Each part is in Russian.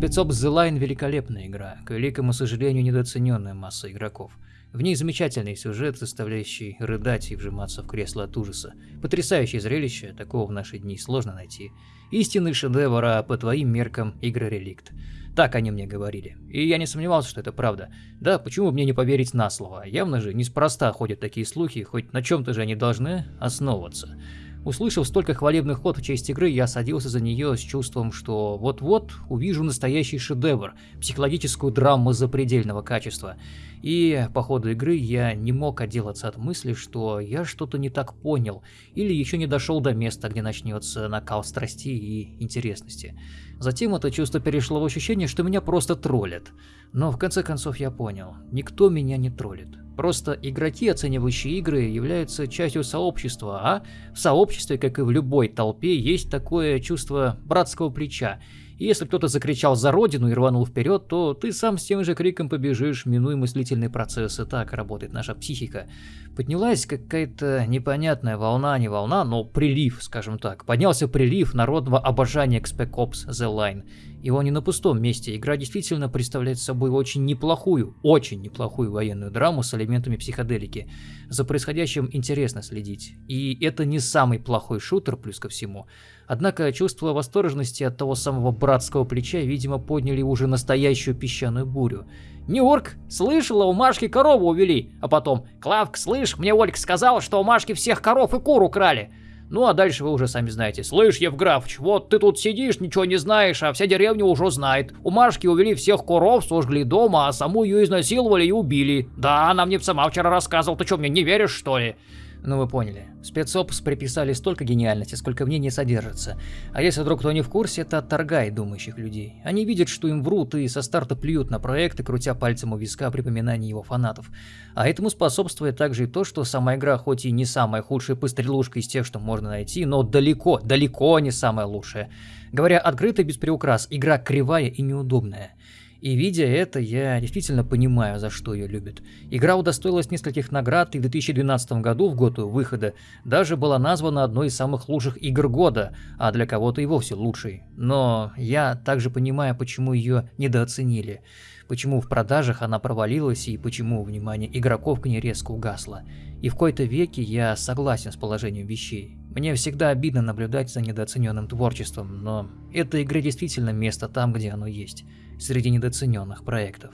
Спецопс The Line великолепная игра, к великому сожалению недооцененная масса игроков. В ней замечательный сюжет, заставляющий рыдать и вжиматься в кресло от ужаса. Потрясающее зрелище, такого в наши дни сложно найти. Истинный шедевр, а по твоим меркам игра реликт. Так они мне говорили. И я не сомневался, что это правда. Да, почему мне не поверить на слово? Явно же неспроста ходят такие слухи, хоть на чем-то же они должны основываться. Услышав столько хвалебных ход в честь игры, я садился за нее с чувством, что вот-вот увижу настоящий шедевр, психологическую драму запредельного качества. И по ходу игры я не мог отделаться от мысли, что я что-то не так понял, или еще не дошел до места, где начнется накал страстей и интересности. Затем это чувство перешло в ощущение, что меня просто троллят. Но в конце концов я понял, никто меня не троллит. Просто игроки, оценивающие игры, являются частью сообщества, а в сообществе, как и в любой толпе, есть такое чувство братского плеча. И если кто-то закричал за родину и рванул вперед, то ты сам с тем же криком побежишь, минуя мыслительный процесс, и так работает наша психика. Поднялась какая-то непонятная волна, не волна, но прилив, скажем так. Поднялся прилив народного обожания к Spec Ops The Line. Его не на пустом месте. Игра действительно представляет собой очень неплохую, очень неплохую военную драму с элементами психоделики. За происходящим интересно следить. И это не самый плохой шутер, плюс ко всему. Однако чувство восторженности от того самого братского плеча, видимо, подняли уже настоящую песчаную бурю. «Нью-Йорк, слышала, у Машки корову увели!» А потом «Клавк, слышь, мне Ольга сказала, что у Машки всех коров и кур украли!» Ну а дальше вы уже сами знаете. Слышь, Евграфыч, вот ты тут сидишь, ничего не знаешь, а вся деревня уже знает. У Машки увели всех коров, сожгли дома, а саму ее изнасиловали и убили. Да, она мне сама вчера рассказывала, ты что, мне не веришь, что ли? Ну вы поняли. Спецопс приписали столько гениальности, сколько в ней не содержится. А если вдруг кто не в курсе, это отторгает думающих людей. Они видят, что им врут и со старта плюют на проекты, крутя пальцем у виска при поминании его фанатов. А этому способствует также и то, что сама игра хоть и не самая худшая пострелушка из тех, что можно найти, но далеко, далеко не самая лучшая. Говоря открыто без приукрас, игра кривая и неудобная. И видя это, я действительно понимаю, за что ее любят. Игра удостоилась нескольких наград, и в 2012 году, в год выхода, даже была названа одной из самых лучших игр года, а для кого-то и вовсе лучшей. Но я также понимаю, почему ее недооценили, почему в продажах она провалилась и почему внимание игроков к ней резко угасло. И в кои-то веке я согласен с положением вещей. Мне всегда обидно наблюдать за недооцененным творчеством, но эта игра действительно место там, где оно есть среди недооцененных проектов.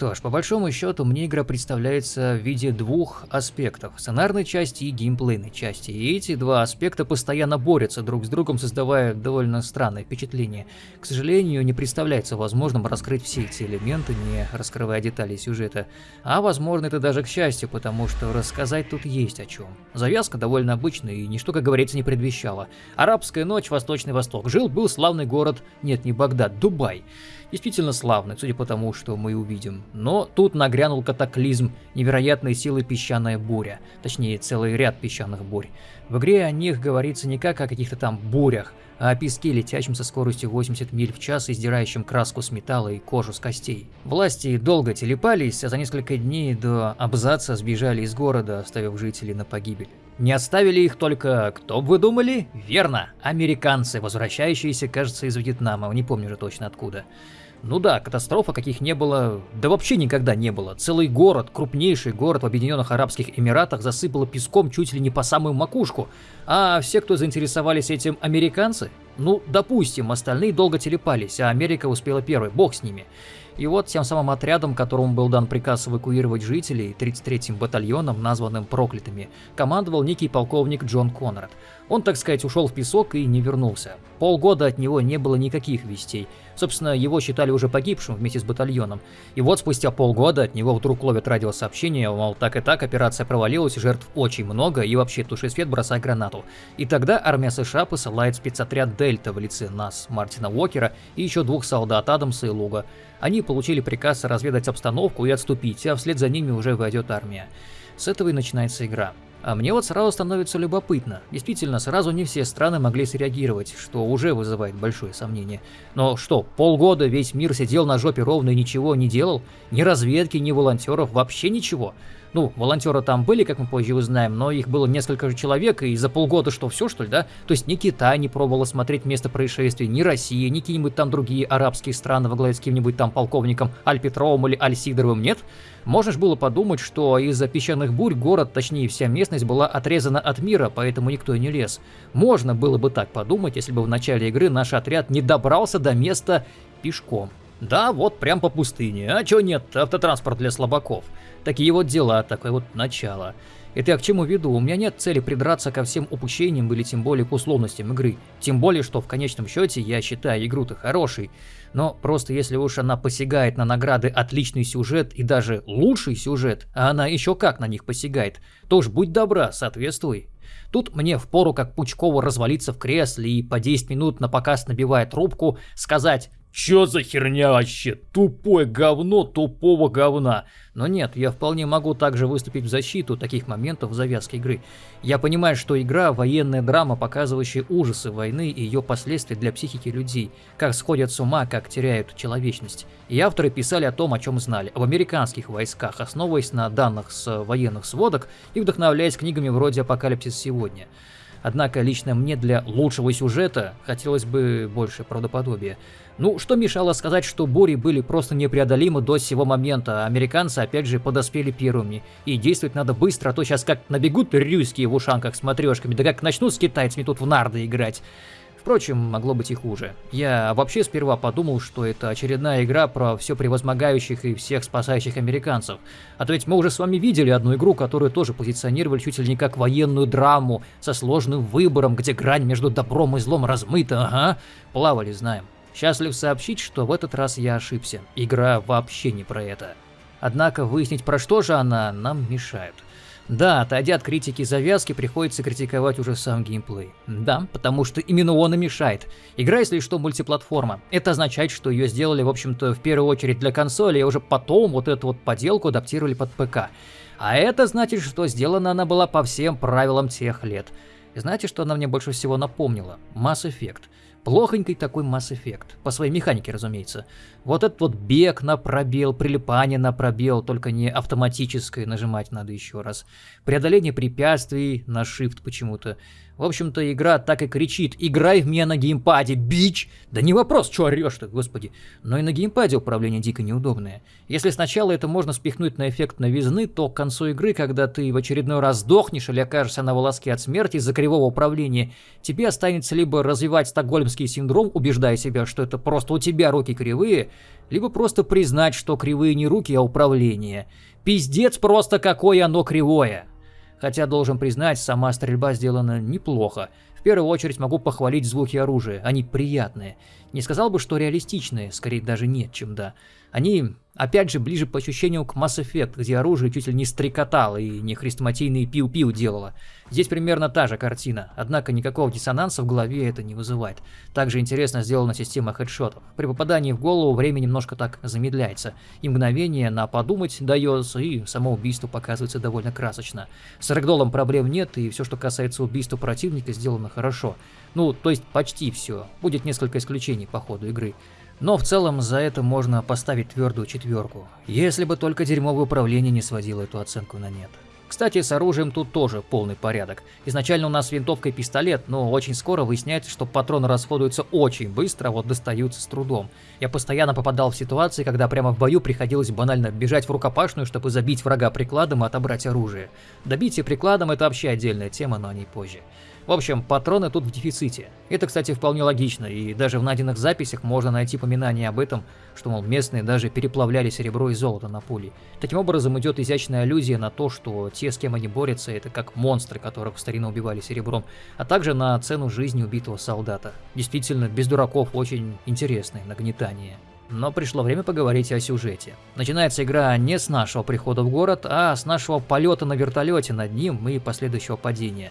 Что ж, по большому счету, мне игра представляется в виде двух аспектов – сценарной части и геймплейной части. И эти два аспекта постоянно борются друг с другом, создавая довольно странное впечатление. К сожалению, не представляется возможным раскрыть все эти элементы, не раскрывая детали сюжета. А возможно это даже к счастью, потому что рассказать тут есть о чем. Завязка довольно обычная и ничто, как говорится, не предвещало. Арабская ночь, Восточный Восток. Жил-был славный город, нет, не Багдад, Дубай действительно славный, судя по тому, что мы увидим. Но тут нагрянул катаклизм, невероятной силы песчаная буря, точнее целый ряд песчаных бурь. В игре о них говорится не как о каких-то там бурях, а о песке, летящем со скоростью 80 миль в час и сдирающем краску с металла и кожу с костей. Власти долго телепались, а за несколько дней до абзаца сбежали из города, оставив жителей на погибель. Не оставили их только, кто бы вы думали? Верно, американцы, возвращающиеся, кажется, из Вьетнама, не помню же точно откуда. Ну да, катастрофа каких не было, да вообще никогда не было. Целый город, крупнейший город в Объединенных Арабских Эмиратах засыпало песком чуть ли не по самую макушку. А все, кто заинтересовались этим американцы, ну, допустим, остальные долго телепались, а Америка успела первой, бог с ними. И вот тем самым отрядом, которому был дан приказ эвакуировать жителей, 33-м батальоном, названным проклятыми, командовал некий полковник Джон Конрад. Он, так сказать, ушел в песок и не вернулся. Полгода от него не было никаких вестей. Собственно, его считали уже погибшим вместе с батальоном. И вот спустя полгода от него вдруг ловят радиосообщение, мол, так и так, операция провалилась, жертв очень много, и вообще туши свет, бросай гранату. И тогда армия США посылает спецотряд Дельта в лице нас, Мартина Уокера и еще двух солдат Адамса и Луга. Они получили приказ разведать обстановку и отступить, а вслед за ними уже войдет армия. С этого и начинается игра. А мне вот сразу становится любопытно. Действительно, сразу не все страны могли среагировать, что уже вызывает большое сомнение. Но что, полгода весь мир сидел на жопе ровно и ничего не делал? Ни разведки, ни волонтеров, вообще ничего. Ну, волонтеры там были, как мы позже узнаем, но их было несколько же человек, и за полгода что, все что ли, да? То есть ни Китай не пробовал смотреть место происшествия, ни Россия, ни какие-нибудь там другие арабские страны во главе с каким-нибудь там полковником Аль Петровым или Аль Сидоровым, нет? Можно же было подумать, что из-за песчаных бурь город, точнее вся местность, была отрезана от мира, поэтому никто и не лез. Можно было бы так подумать, если бы в начале игры наш отряд не добрался до места пешком. Да, вот прям по пустыне. А чё нет, автотранспорт для слабаков. Такие вот дела, такое вот начало. Это я к чему веду? У меня нет цели придраться ко всем упущениям или тем более к условностям игры. Тем более, что в конечном счете я считаю игру-то хорошей. Но просто если уж она посягает на награды отличный сюжет и даже лучший сюжет, а она еще как на них посягает, то уж будь добра, соответствуй. Тут мне впору как Пучкову развалиться в кресле и по 10 минут на показ набивая трубку, сказать Чё за херня вообще? Тупое говно тупого говна. Но нет, я вполне могу также выступить в защиту таких моментов в завязке игры. Я понимаю, что игра – военная драма, показывающая ужасы войны и ее последствия для психики людей, как сходят с ума, как теряют человечность. И авторы писали о том, о чем знали, об американских войсках, основываясь на данных с военных сводок и вдохновляясь книгами вроде «Апокалипсис сегодня». Однако лично мне для лучшего сюжета хотелось бы больше правдоподобия. Ну, что мешало сказать, что бури были просто непреодолимы до сего момента, а американцы опять же подоспели первыми. И действовать надо быстро, а то сейчас как набегут рюйские в ушанках с матрешками, да как начнут с китайцами тут в нарды играть. Впрочем, могло быть и хуже. Я вообще сперва подумал, что это очередная игра про все превозмогающих и всех спасающих американцев. А то ведь мы уже с вами видели одну игру, которую тоже позиционировали чуть ли не как военную драму, со сложным выбором, где грань между добром и злом размыта, ага. Плавали, знаем. Счастлив сообщить, что в этот раз я ошибся. Игра вообще не про это. Однако выяснить, про что же она, нам мешают. Да, отойдя от критики завязки, приходится критиковать уже сам геймплей. Да, потому что именно он и мешает. Игра, если что, мультиплатформа. Это означает, что ее сделали, в общем-то, в первую очередь для консоли, а уже потом вот эту вот поделку адаптировали под ПК. А это значит, что сделана она была по всем правилам тех лет. И знаете, что она мне больше всего напомнила? Mass Effect. Плохонький такой Mass Effect. По своей механике, разумеется. Вот этот вот бег на пробел, прилипание на пробел, только не автоматическое, нажимать надо еще раз. Преодоление препятствий на Shift почему-то. В общем-то, игра так и кричит «Играй в меня на геймпаде, бич!» Да не вопрос, что орешь-то, господи. Но и на геймпаде управление дико неудобное. Если сначала это можно спихнуть на эффект новизны, то к концу игры, когда ты в очередной раз сдохнешь или окажешься на волоске от смерти из-за кривого управления, тебе останется либо развивать стокгольмский синдром, убеждая себя, что это просто у тебя руки кривые, либо просто признать, что кривые не руки, а управление. Пиздец просто какое оно кривое. Хотя, должен признать, сама стрельба сделана неплохо. В первую очередь могу похвалить звуки оружия, они приятные. Не сказал бы, что реалистичные, скорее даже нет, чем да. Они Опять же, ближе по ощущению к Mass Effect, где оружие чуть ли не стрекотало и не хрестоматийные пиу-пиу делало. Здесь примерно та же картина, однако никакого диссонанса в голове это не вызывает. Также интересно сделана система хедшотов. При попадании в голову время немножко так замедляется, и мгновение на подумать дается, и само убийство показывается довольно красочно. С рэгдолом проблем нет, и все, что касается убийства противника, сделано хорошо. Ну, то есть почти все. Будет несколько исключений по ходу игры. Но в целом за это можно поставить твердую четверку, если бы только дерьмовое управление не сводило эту оценку на нет. Кстати, с оружием тут тоже полный порядок. Изначально у нас винтовка и пистолет, но очень скоро выясняется, что патроны расходуются очень быстро, а вот достаются с трудом. Я постоянно попадал в ситуации, когда прямо в бою приходилось банально бежать в рукопашную, чтобы забить врага прикладом и отобрать оружие. Добитие прикладом это вообще отдельная тема, но о ней позже. В общем, патроны тут в дефиците. Это, кстати, вполне логично, и даже в найденных записях можно найти упоминание об этом, что, мол, местные даже переплавляли серебро и золото на пули. Таким образом, идет изящная аллюзия на то, что те, с кем они борются, это как монстры, которых в старину убивали серебром, а также на цену жизни убитого солдата. Действительно, без дураков очень интересное нагнетание. Но пришло время поговорить о сюжете. Начинается игра не с нашего прихода в город, а с нашего полета на вертолете над ним и последующего падения.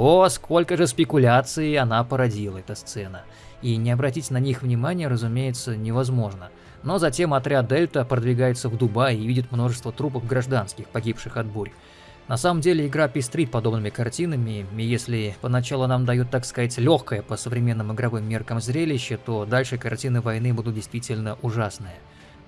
О, сколько же спекуляций она породила, эта сцена. И не обратить на них внимания, разумеется, невозможно. Но затем отряд Дельта продвигается в Дубай и видит множество трупов гражданских, погибших от бурь. На самом деле игра пестрит подобными картинами, и если поначалу нам дают, так сказать, легкое по современным игровым меркам зрелище, то дальше картины войны будут действительно ужасные.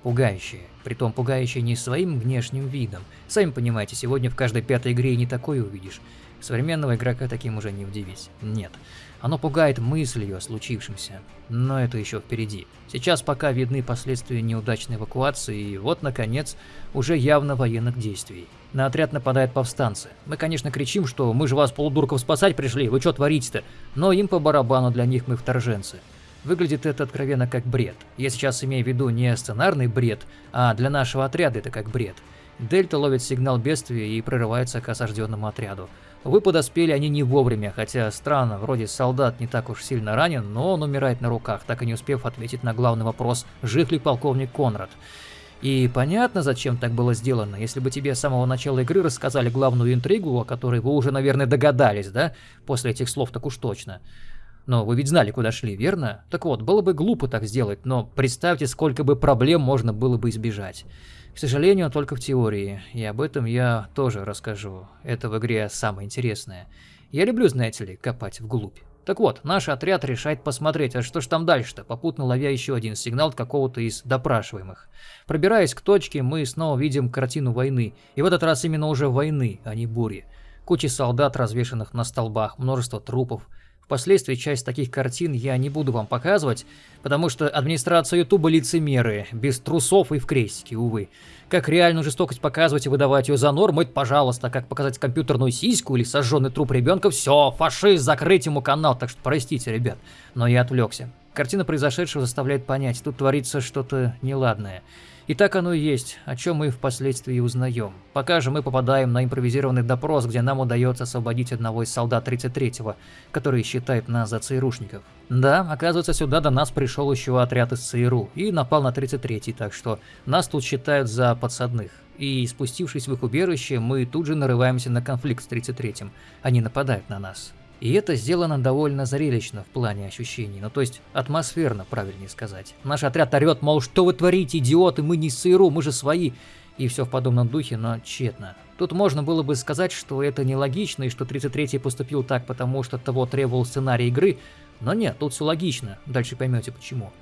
Пугающие. Притом пугающие не своим внешним видом. Сами понимаете, сегодня в каждой пятой игре и не такое увидишь. Современного игрока таким уже не удивить. Нет. Оно пугает мыслью о случившемся. Но это еще впереди. Сейчас пока видны последствия неудачной эвакуации, и вот, наконец, уже явно военных действий. На отряд нападают повстанцы. Мы, конечно, кричим, что мы же вас, полудурков, спасать пришли, вы что творите-то? Но им по барабану, для них мы вторженцы. Выглядит это откровенно как бред. Я сейчас имею в виду не сценарный бред, а для нашего отряда это как бред. Дельта ловит сигнал бедствия и прорывается к осажденному отряду. Вы подоспели они не вовремя, хотя странно, вроде солдат не так уж сильно ранен, но он умирает на руках, так и не успев ответить на главный вопрос, жив ли полковник Конрад. И понятно, зачем так было сделано. Если бы тебе с самого начала игры рассказали главную интригу, о которой вы уже, наверное, догадались, да? После этих слов так уж точно. Но вы ведь знали, куда шли, верно? Так вот, было бы глупо так сделать, но представьте, сколько бы проблем можно было бы избежать. К сожалению, только в теории, и об этом я тоже расскажу. Это в игре самое интересное. Я люблю, знаете ли, копать вглубь. Так вот, наш отряд решает посмотреть, а что ж там дальше-то, попутно ловя еще один сигнал от какого-то из допрашиваемых. Пробираясь к точке, мы снова видим картину войны, и в этот раз именно уже войны, а не бури. Кучи солдат, развешанных на столбах, множество трупов, Впоследствии часть таких картин я не буду вам показывать, потому что администрация Ютуба лицемеры, без трусов и в крестике, увы. Как реальную жестокость показывать и выдавать ее за норму, это пожалуйста, как показать компьютерную сиську или сожженный труп ребенка, все, фашист, закрыть ему канал, так что простите, ребят, но я отвлекся. Картина произошедшего заставляет понять, тут творится что-то неладное. И так оно и есть, о чем мы впоследствии узнаем. Пока же мы попадаем на импровизированный допрос, где нам удается освободить одного из солдат 33-го, который считает нас за ЦРУшников. Да, оказывается, сюда до нас пришел еще отряд из ЦРУ и напал на 33-й, так что нас тут считают за подсадных. И спустившись в их убежище, мы тут же нарываемся на конфликт с 33-м. Они нападают на нас. И это сделано довольно зрелищно в плане ощущений, ну то есть атмосферно, правильнее сказать. Наш отряд орет, мол, что вы творите, идиоты, мы не СРУ, мы же свои. И все в подобном духе, но тщетно. Тут можно было бы сказать, что это нелогично, и что 33-й поступил так, потому что того требовал сценарий игры, но нет, тут все логично, дальше поймете почему.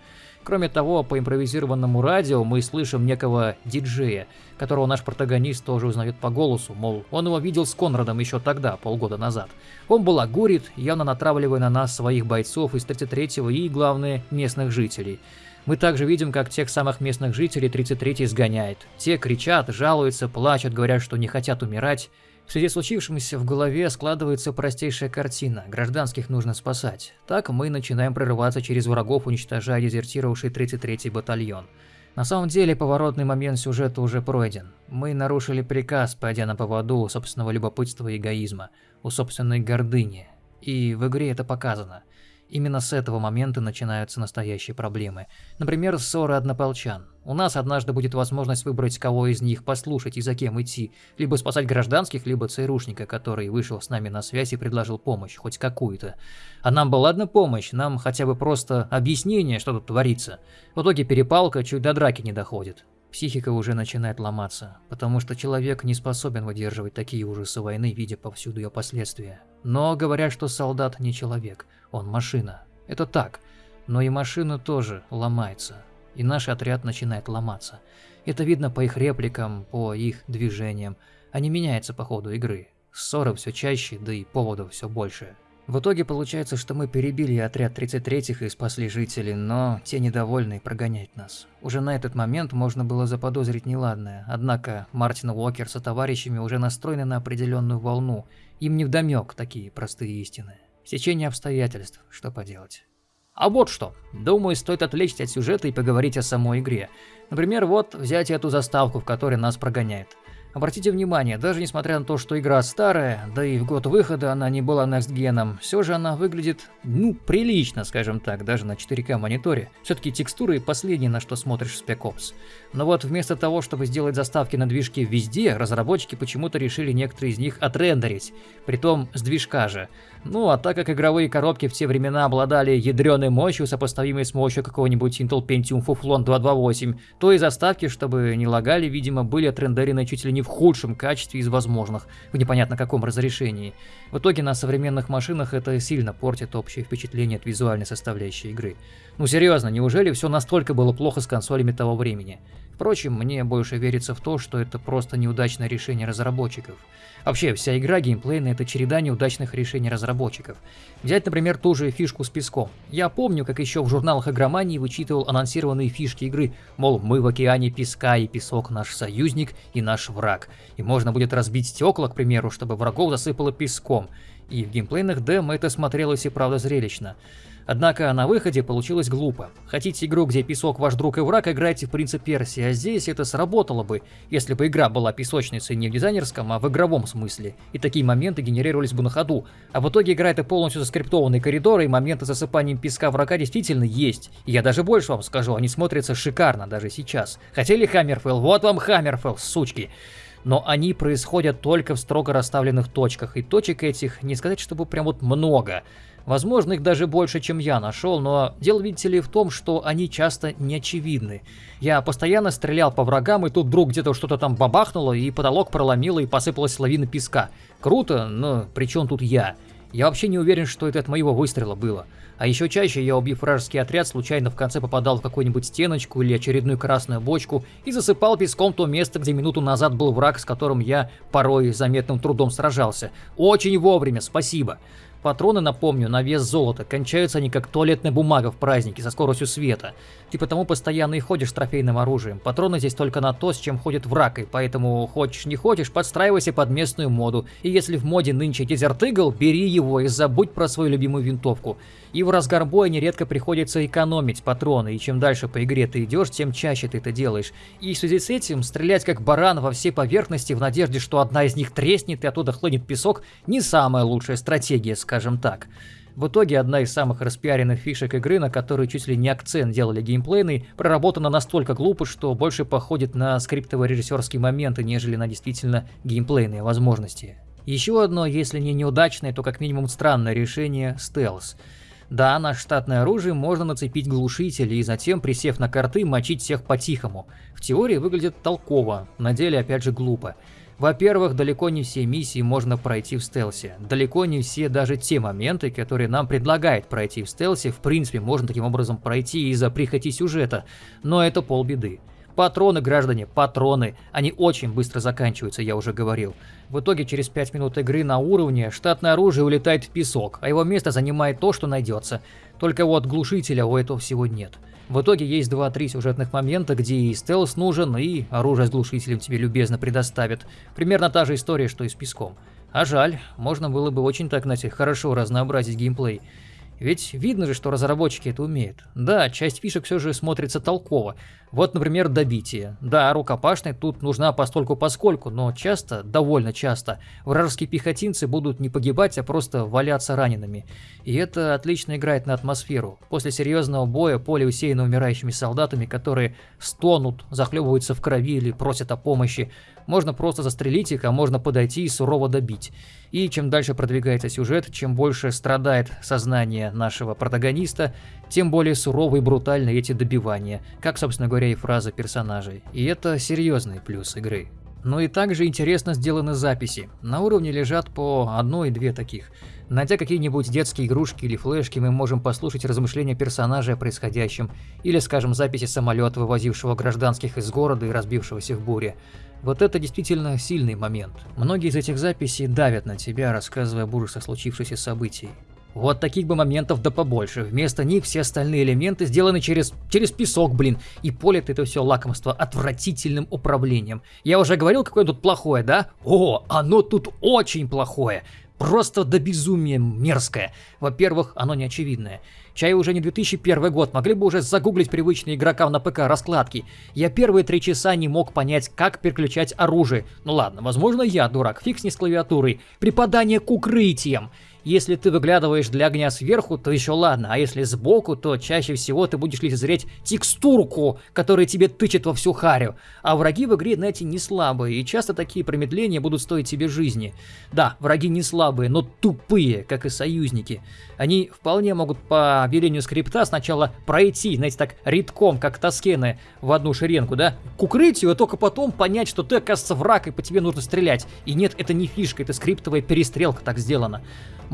Кроме того, по импровизированному радио мы слышим некого диджея, которого наш протагонист тоже узнает по голосу, мол, он его видел с Конрадом еще тогда, полгода назад. Он балагурит, явно натравливая на нас своих бойцов из 33-го и, главное, местных жителей. Мы также видим, как тех самых местных жителей 33-й сгоняет. Те кричат, жалуются, плачут, говорят, что не хотят умирать. В связи с случившимся в голове складывается простейшая картина. Гражданских нужно спасать. Так мы начинаем прорываться через врагов, уничтожая дезертировавший 33-й батальон. На самом деле, поворотный момент сюжета уже пройден. Мы нарушили приказ, пойдя на поводу у собственного любопытства и эгоизма, у собственной гордыни. И в игре это показано. Именно с этого момента начинаются настоящие проблемы. Например, ссоры однополчан. У нас однажды будет возможность выбрать, кого из них послушать и за кем идти. Либо спасать гражданских, либо ЦРУшника, который вышел с нами на связь и предложил помощь, хоть какую-то. А нам бы ладно помощь, нам хотя бы просто объяснение, что тут творится. В итоге перепалка чуть до драки не доходит. Психика уже начинает ломаться, потому что человек не способен выдерживать такие ужасы войны, видя повсюду ее последствия. Но говорят, что солдат не человек, он машина. Это так, но и машина тоже ломается, и наш отряд начинает ломаться. Это видно по их репликам, по их движениям, они меняются по ходу игры. Ссоры все чаще, да и поводов все больше. В итоге получается, что мы перебили отряд 33-х и спасли жителей, но те недовольные прогоняют нас. Уже на этот момент можно было заподозрить неладное, однако Мартин Уокер со товарищами уже настроены на определенную волну, им не вдомек такие простые истины. Сечение обстоятельств, что поделать. А вот что. Думаю, стоит отвлечься от сюжета и поговорить о самой игре. Например, вот взять эту заставку, в которой нас прогоняет. Обратите внимание, даже несмотря на то, что игра старая, да и в год выхода она не была next геном, все же она выглядит, ну, прилично, скажем так, даже на 4К мониторе. Все-таки текстуры последние, на что смотришь в Spec Ops. Но вот вместо того, чтобы сделать заставки на движке везде, разработчики почему-то решили некоторые из них отрендерить, притом с движка же. Ну, а так как игровые коробки в те времена обладали ядреной мощью, сопоставимой с мощью какого-нибудь Intel Pentium Fuflon 228, то и заставки, чтобы не лагали, видимо, были отрендерены чуть ли не в худшем качестве из возможных, в непонятно каком разрешении. В итоге на современных машинах это сильно портит общее впечатление от визуальной составляющей игры. Ну серьезно, неужели все настолько было плохо с консолями того времени? Впрочем, мне больше верится в то, что это просто неудачное решение разработчиков. Вообще, вся игра геймплейная – это череда неудачных решений разработчиков. Взять, например, ту же фишку с песком. Я помню, как еще в журналах игромании вычитывал анонсированные фишки игры, мол, мы в океане песка, и песок наш союзник и наш враг. И можно будет разбить стекла, к примеру, чтобы врагов засыпало песком. И в геймплейных демо это смотрелось и правда зрелищно. Однако на выходе получилось глупо. Хотите игру, где песок ваш друг и враг, играйте в принцип Персии, а здесь это сработало бы, если бы игра была песочницей не в дизайнерском, а в игровом смысле. И такие моменты генерировались бы на ходу. А в итоге игра это полностью заскриптованный коридор, и моменты засыпанием песка врага действительно есть. И я даже больше вам скажу, они смотрятся шикарно даже сейчас. Хотели Хаммерфелл? Вот вам Хаммерфелл, сучки но они происходят только в строго расставленных точках, и точек этих не сказать, чтобы прям вот много. Возможно, их даже больше, чем я нашел, но дело, видите ли, в том, что они часто не очевидны. Я постоянно стрелял по врагам, и тут вдруг где-то что-то там бабахнуло, и потолок проломило, и посыпалась лавина песка. Круто, но при чем тут я? Я вообще не уверен, что это от моего выстрела было. А еще чаще я, убив вражеский отряд, случайно в конце попадал в какую-нибудь стеночку или очередную красную бочку и засыпал песком то место, где минуту назад был враг, с которым я порой заметным трудом сражался. Очень вовремя, спасибо. Патроны, напомню, на вес золота. Кончаются они как туалетная бумага в празднике со скоростью света. Ты потому постоянно и ходишь с трофейным оружием. Патроны здесь только на то, с чем ходит враг, и поэтому хочешь не хочешь, подстраивайся под местную моду. И если в моде нынче Desert бери его и забудь про свою любимую винтовку. И в разгар боя нередко приходится экономить патроны, и чем дальше по игре ты идешь, тем чаще ты это делаешь. И в связи с этим стрелять как баран во все поверхности в надежде, что одна из них треснет и оттуда хлынет песок, не самая лучшая стратегия, скажем так. В итоге одна из самых распиаренных фишек игры, на которую чуть ли не акцент делали геймплейный, проработана настолько глупо, что больше походит на скриптово-режиссерские моменты, нежели на действительно геймплейные возможности. Еще одно, если не неудачное, то как минимум странное решение – стелс. Да, на штатное оружие можно нацепить глушители и затем, присев на карты, мочить всех по-тихому. В теории выглядит толково, на деле опять же глупо. Во-первых, далеко не все миссии можно пройти в стелсе. Далеко не все даже те моменты, которые нам предлагает пройти в стелсе, в принципе можно таким образом пройти из-за прихоти сюжета. Но это полбеды. Патроны, граждане, патроны. Они очень быстро заканчиваются, я уже говорил. В итоге через 5 минут игры на уровне штатное оружие улетает в песок, а его место занимает то, что найдется. Только вот глушителя у этого всего нет. В итоге есть 2-3 сюжетных момента, где и стелс нужен, и оружие с глушителем тебе любезно предоставят. Примерно та же история, что и с песком. А жаль, можно было бы очень так, знаете, хорошо разнообразить геймплей. Ведь видно же, что разработчики это умеют. Да, часть фишек все же смотрится толково. Вот, например, добитие. Да, рукопашной тут нужна постольку поскольку, но часто, довольно часто, вражеские пехотинцы будут не погибать, а просто валяться ранеными. И это отлично играет на атмосферу. После серьезного боя поле усеяно умирающими солдатами, которые стонут, захлебываются в крови или просят о помощи. Можно просто застрелить их, а можно подойти и сурово добить. И чем дальше продвигается сюжет, чем больше страдает сознание нашего протагониста, тем более суровы и брутальны эти добивания, как, собственно говоря, и фраза персонажей. И это серьезный плюс игры. Но и также интересно сделаны записи. На уровне лежат по одной-две таких. Найдя какие-нибудь детские игрушки или флешки, мы можем послушать размышления персонажа о происходящем, или, скажем, записи самолета, вывозившего гражданских из города и разбившегося в буре. Вот это действительно сильный момент. Многие из этих записей давят на тебя, рассказывая об ужасах случившихся событий. Вот таких бы моментов да побольше. Вместо них все остальные элементы сделаны через, через песок, блин. И полит это все лакомство отвратительным управлением. Я уже говорил, какое тут плохое, да? О, оно тут очень плохое. Просто до безумия мерзкое. Во-первых, оно не очевидное. Чай уже не 2001 год, могли бы уже загуглить привычные игрокам на ПК раскладки. Я первые три часа не мог понять, как переключать оружие. Ну ладно, возможно я дурак, фиг с не с клавиатурой. Припадание к укрытиям. Если ты выглядываешь для огня сверху, то еще ладно, а если сбоку, то чаще всего ты будешь лицезреть текстурку, которая тебе тычет во всю харю. А враги в игре, знаете, не слабые, и часто такие промедления будут стоить тебе жизни. Да, враги не слабые, но тупые, как и союзники. Они вполне могут по велению скрипта сначала пройти, знаете, так редком, как тоскены в одну шеренку, да, к укрытию, а только потом понять, что ты, оказывается, враг, и по тебе нужно стрелять. И нет, это не фишка, это скриптовая перестрелка так сделана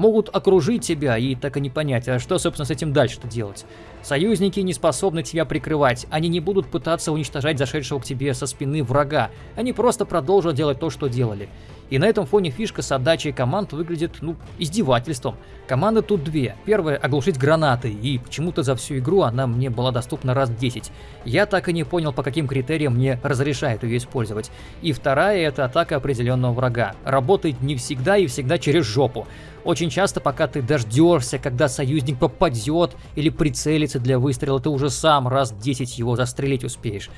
могут окружить тебя и так и не понять, а что, собственно, с этим дальше-то делать. Союзники не способны тебя прикрывать, они не будут пытаться уничтожать зашедшего к тебе со спины врага, они просто продолжат делать то, что делали. И на этом фоне фишка с отдачей команд выглядит, ну, издевательством. Команды тут две. Первая — оглушить гранатой, и почему-то за всю игру она мне была доступна раз 10. Я так и не понял, по каким критериям мне разрешают ее использовать. И вторая — это атака определенного врага. Работает не всегда и всегда через жопу. Очень часто, пока ты дождешься, когда союзник попадет или прицелится для выстрела, ты уже сам раз 10 его застрелить успеешь.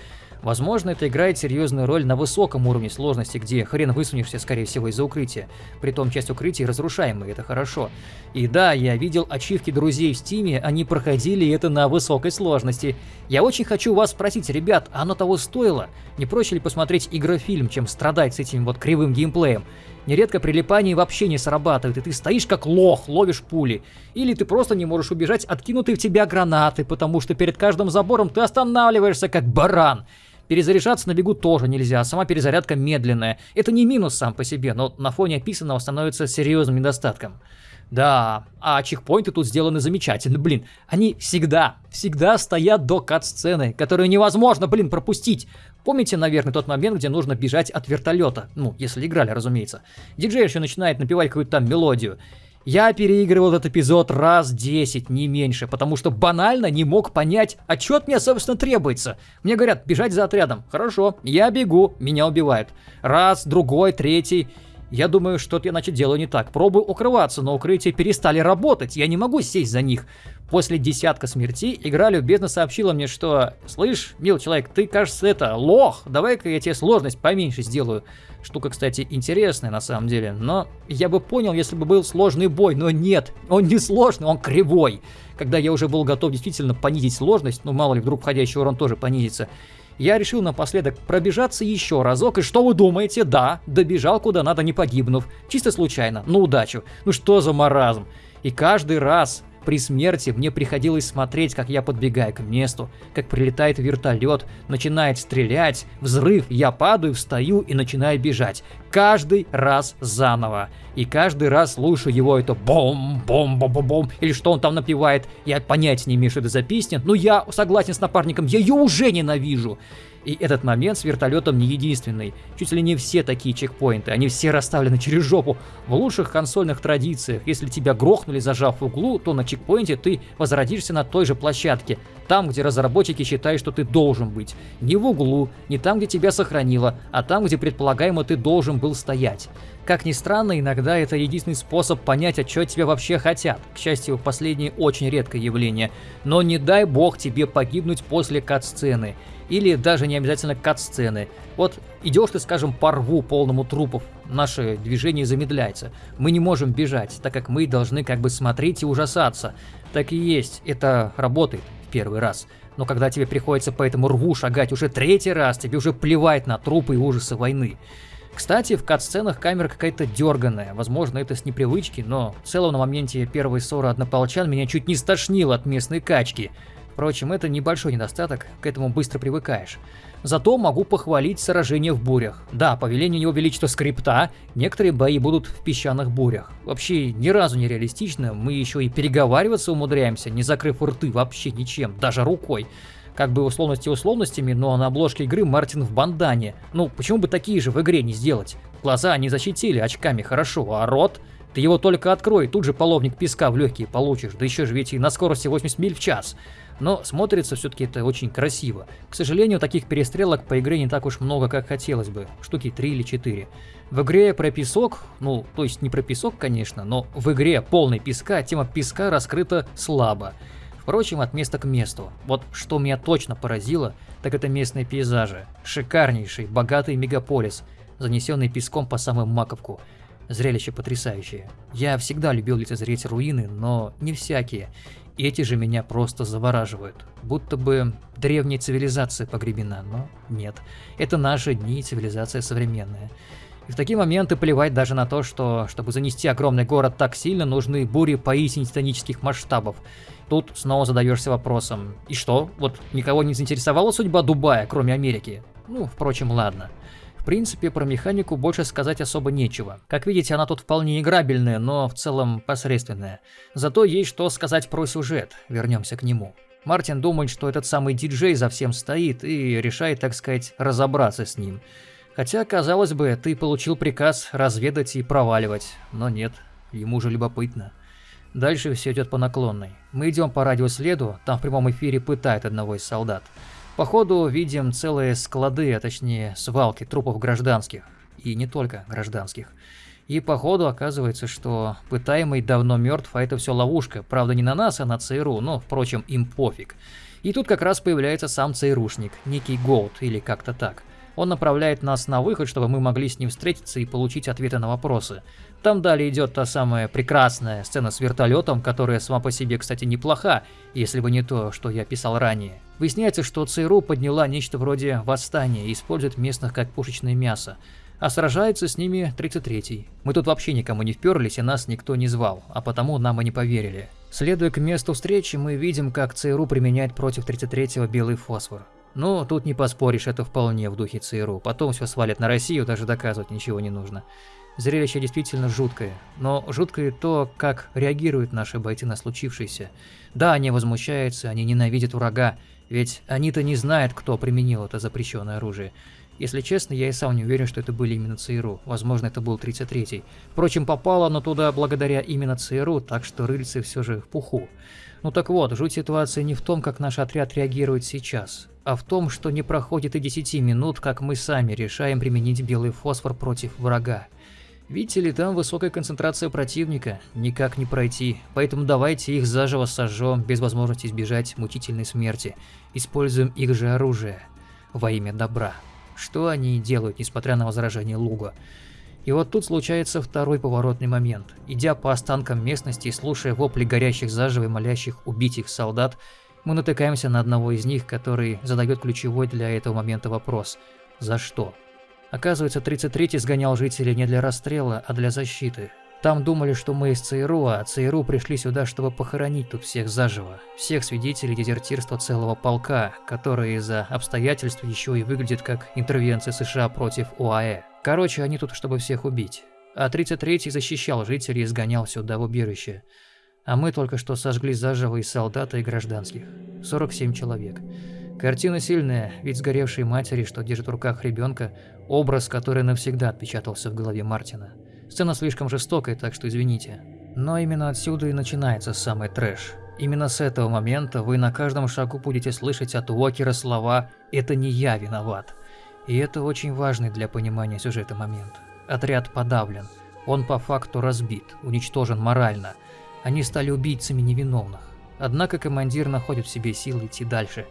Возможно, это играет серьезную роль на высоком уровне сложности, где хрен высунешься, скорее всего, из-за укрытия. Притом часть укрытий разрушаемые, это хорошо. И да, я видел ачивки друзей в стиме, они проходили это на высокой сложности. Я очень хочу вас спросить, ребят, оно того стоило? Не проще ли посмотреть игрофильм, чем страдать с этим вот кривым геймплеем? Нередко прилипание вообще не срабатывает, и ты стоишь как лох, ловишь пули. Или ты просто не можешь убежать откинутые в тебя гранаты, потому что перед каждым забором ты останавливаешься как баран. Перезаряжаться на бегу тоже нельзя, сама перезарядка медленная. Это не минус сам по себе, но на фоне описанного становится серьезным недостатком. Да, а чекпоинты тут сделаны замечательно, блин. Они всегда, всегда стоят до кат-сцены, которую невозможно, блин, пропустить. Помните, наверное, тот момент, где нужно бежать от вертолета? Ну, если играли, разумеется. Диджей еще начинает напевать какую-то там мелодию. Я переигрывал этот эпизод раз 10, не меньше, потому что банально не мог понять, а что от меня, собственно, требуется. Мне говорят, бежать за отрядом. Хорошо, я бегу, меня убивают. Раз, другой, третий. Я думаю, что-то я, значит, делаю не так. Пробую укрываться, но укрытия перестали работать. Я не могу сесть за них. После десятка смертей игра любезно сообщила мне, что «Слышь, мил человек, ты, кажется, это, лох, давай-ка я тебе сложность поменьше сделаю». Штука, кстати, интересная на самом деле, но я бы понял, если бы был сложный бой, но нет, он не сложный, он кривой. Когда я уже был готов действительно понизить сложность, ну мало ли, вдруг входящий урон тоже понизится, я решил напоследок пробежаться еще разок, и что вы думаете? Да, добежал куда надо, не погибнув. Чисто случайно, на удачу. Ну что за маразм? И каждый раз при смерти мне приходилось смотреть, как я подбегаю к месту, как прилетает вертолет, начинает стрелять, взрыв, я падаю, встаю и начинаю бежать. Каждый раз заново. И каждый раз слушаю его это бом бом бом бом бом или что он там напевает. Я понятия не имею, что это за песня, но я согласен с напарником, я ее уже ненавижу. И этот момент с вертолетом не единственный. Чуть ли не все такие чекпоинты, они все расставлены через жопу. В лучших консольных традициях, если тебя грохнули зажав в углу, то на чекпоинте ты возродишься на той же площадке. Там, где разработчики считают, что ты должен быть. Не в углу, не там, где тебя сохранило, а там, где предполагаемо ты должен был стоять. Как ни странно, иногда это единственный способ понять, а что тебя вообще хотят. К счастью, последнее очень редкое явление. Но не дай бог тебе погибнуть после кат-сцены. Или даже не обязательно кат-сцены. Вот идешь ты, скажем, по рву полному трупов, наше движение замедляется. Мы не можем бежать, так как мы должны как бы смотреть и ужасаться. Так и есть, это работает в первый раз. Но когда тебе приходится по этому рву шагать уже третий раз, тебе уже плевать на трупы и ужасы войны. Кстати, в кат-сценах камера какая-то дерганая. Возможно, это с непривычки, но в целом на моменте первой ссоры однополчан меня чуть не стошнило от местной качки. Впрочем, это небольшой недостаток, к этому быстро привыкаешь. Зато могу похвалить сражение в бурях. Да, по велению его величества скрипта, некоторые бои будут в песчаных бурях. Вообще, ни разу не реалистично, мы еще и переговариваться умудряемся, не закрыв рты вообще ничем, даже рукой. Как бы условности условностями, но на обложке игры Мартин в бандане. Ну, почему бы такие же в игре не сделать? Глаза они защитили очками хорошо, а рот... Ты его только открой, тут же половник песка в легкие получишь, да еще же ведь и на скорости 80 миль в час. Но смотрится все-таки это очень красиво. К сожалению, таких перестрелок по игре не так уж много, как хотелось бы. Штуки 3 или 4. В игре про песок, ну, то есть не про песок, конечно, но в игре полной песка тема песка раскрыта слабо. Впрочем, от места к месту. Вот что меня точно поразило, так это местные пейзажи. Шикарнейший, богатый мегаполис, занесенный песком по самую маковку. Зрелище потрясающее. Я всегда любил лицезреть руины, но не всякие. И эти же меня просто завораживают. Будто бы древняя цивилизация погребена, но нет. Это наши дни, цивилизация современная. И в такие моменты плевать даже на то, что, чтобы занести огромный город так сильно, нужны бури поистине титанических масштабов. Тут снова задаешься вопросом, и что, вот никого не заинтересовала судьба Дубая, кроме Америки? Ну, впрочем, ладно. Принципе, про механику больше сказать особо нечего. Как видите, она тут вполне играбельная, но в целом посредственная. Зато есть что сказать про сюжет, вернемся к нему. Мартин думает, что этот самый диджей за всем стоит и решает, так сказать, разобраться с ним. Хотя, казалось бы, ты получил приказ разведать и проваливать, но нет, ему же любопытно. Дальше все идет по наклонной. Мы идем по радиоследу, там в прямом эфире пытают одного из солдат. По ходу видим целые склады, а точнее свалки трупов гражданских. И не только гражданских. И по ходу оказывается, что пытаемый давно мертв, а это все ловушка. Правда не на нас, а на ЦРУ, но, впрочем, им пофиг. И тут как раз появляется сам ЦРУшник, некий Голд или как-то так. Он направляет нас на выход, чтобы мы могли с ним встретиться и получить ответы на вопросы. Там далее идет та самая прекрасная сцена с вертолетом, которая сама по себе, кстати, неплоха, если бы не то, что я писал ранее. Выясняется, что ЦРУ подняла нечто вроде восстания и использует местных как пушечное мясо а сражается с ними 33-й. Мы тут вообще никому не вперлись и нас никто не звал, а потому нам и не поверили. Следуя к месту встречи, мы видим, как ЦРУ применяет против 33-го белый фосфор. Но тут не поспоришь, это вполне в духе ЦРУ. Потом все свалят на Россию, даже доказывать ничего не нужно. Зрелище действительно жуткое, но жуткое то, как реагируют наши бойцы на случившееся. Да, они возмущаются, они ненавидят врага, ведь они-то не знают, кто применил это запрещенное оружие. Если честно, я и сам не уверен, что это были именно ЦРУ. Возможно, это был 33-й. Впрочем, попало оно туда благодаря именно ЦРУ, так что рыльцы все же в пуху. Ну так вот, жуть ситуации не в том, как наш отряд реагирует сейчас, а в том, что не проходит и 10 минут, как мы сами решаем применить белый фосфор против врага. Видите ли, там высокая концентрация противника, никак не пройти, поэтому давайте их заживо сожжем, без возможности избежать мучительной смерти. Используем их же оружие во имя добра что они делают, несмотря на возражение Луга. И вот тут случается второй поворотный момент. Идя по останкам местности и слушая вопли горящих заживо и молящих убить их солдат, мы натыкаемся на одного из них, который задает ключевой для этого момента вопрос «За что?». Оказывается, 33-й сгонял жителей не для расстрела, а для защиты. Там думали, что мы из ЦРУ, а ЦРУ пришли сюда, чтобы похоронить тут всех заживо. Всех свидетелей дезертирства целого полка, которые из-за обстоятельств еще и выглядят как интервенция США против ОАЭ. Короче, они тут, чтобы всех убить. А 33-й защищал жителей и сгонял сюда в убежище. А мы только что сожгли заживо и солдата, и гражданских. 47 человек. Картина сильная, ведь сгоревшие матери, что держит в руках ребенка, образ, который навсегда отпечатался в голове Мартина. Сцена слишком жестокая, так что извините. Но именно отсюда и начинается самый трэш. Именно с этого момента вы на каждом шагу будете слышать от Уокера слова «это не я виноват». И это очень важный для понимания сюжета момент. Отряд подавлен. Он по факту разбит, уничтожен морально. Они стали убийцами невиновных. Однако командир находит в себе силы идти дальше.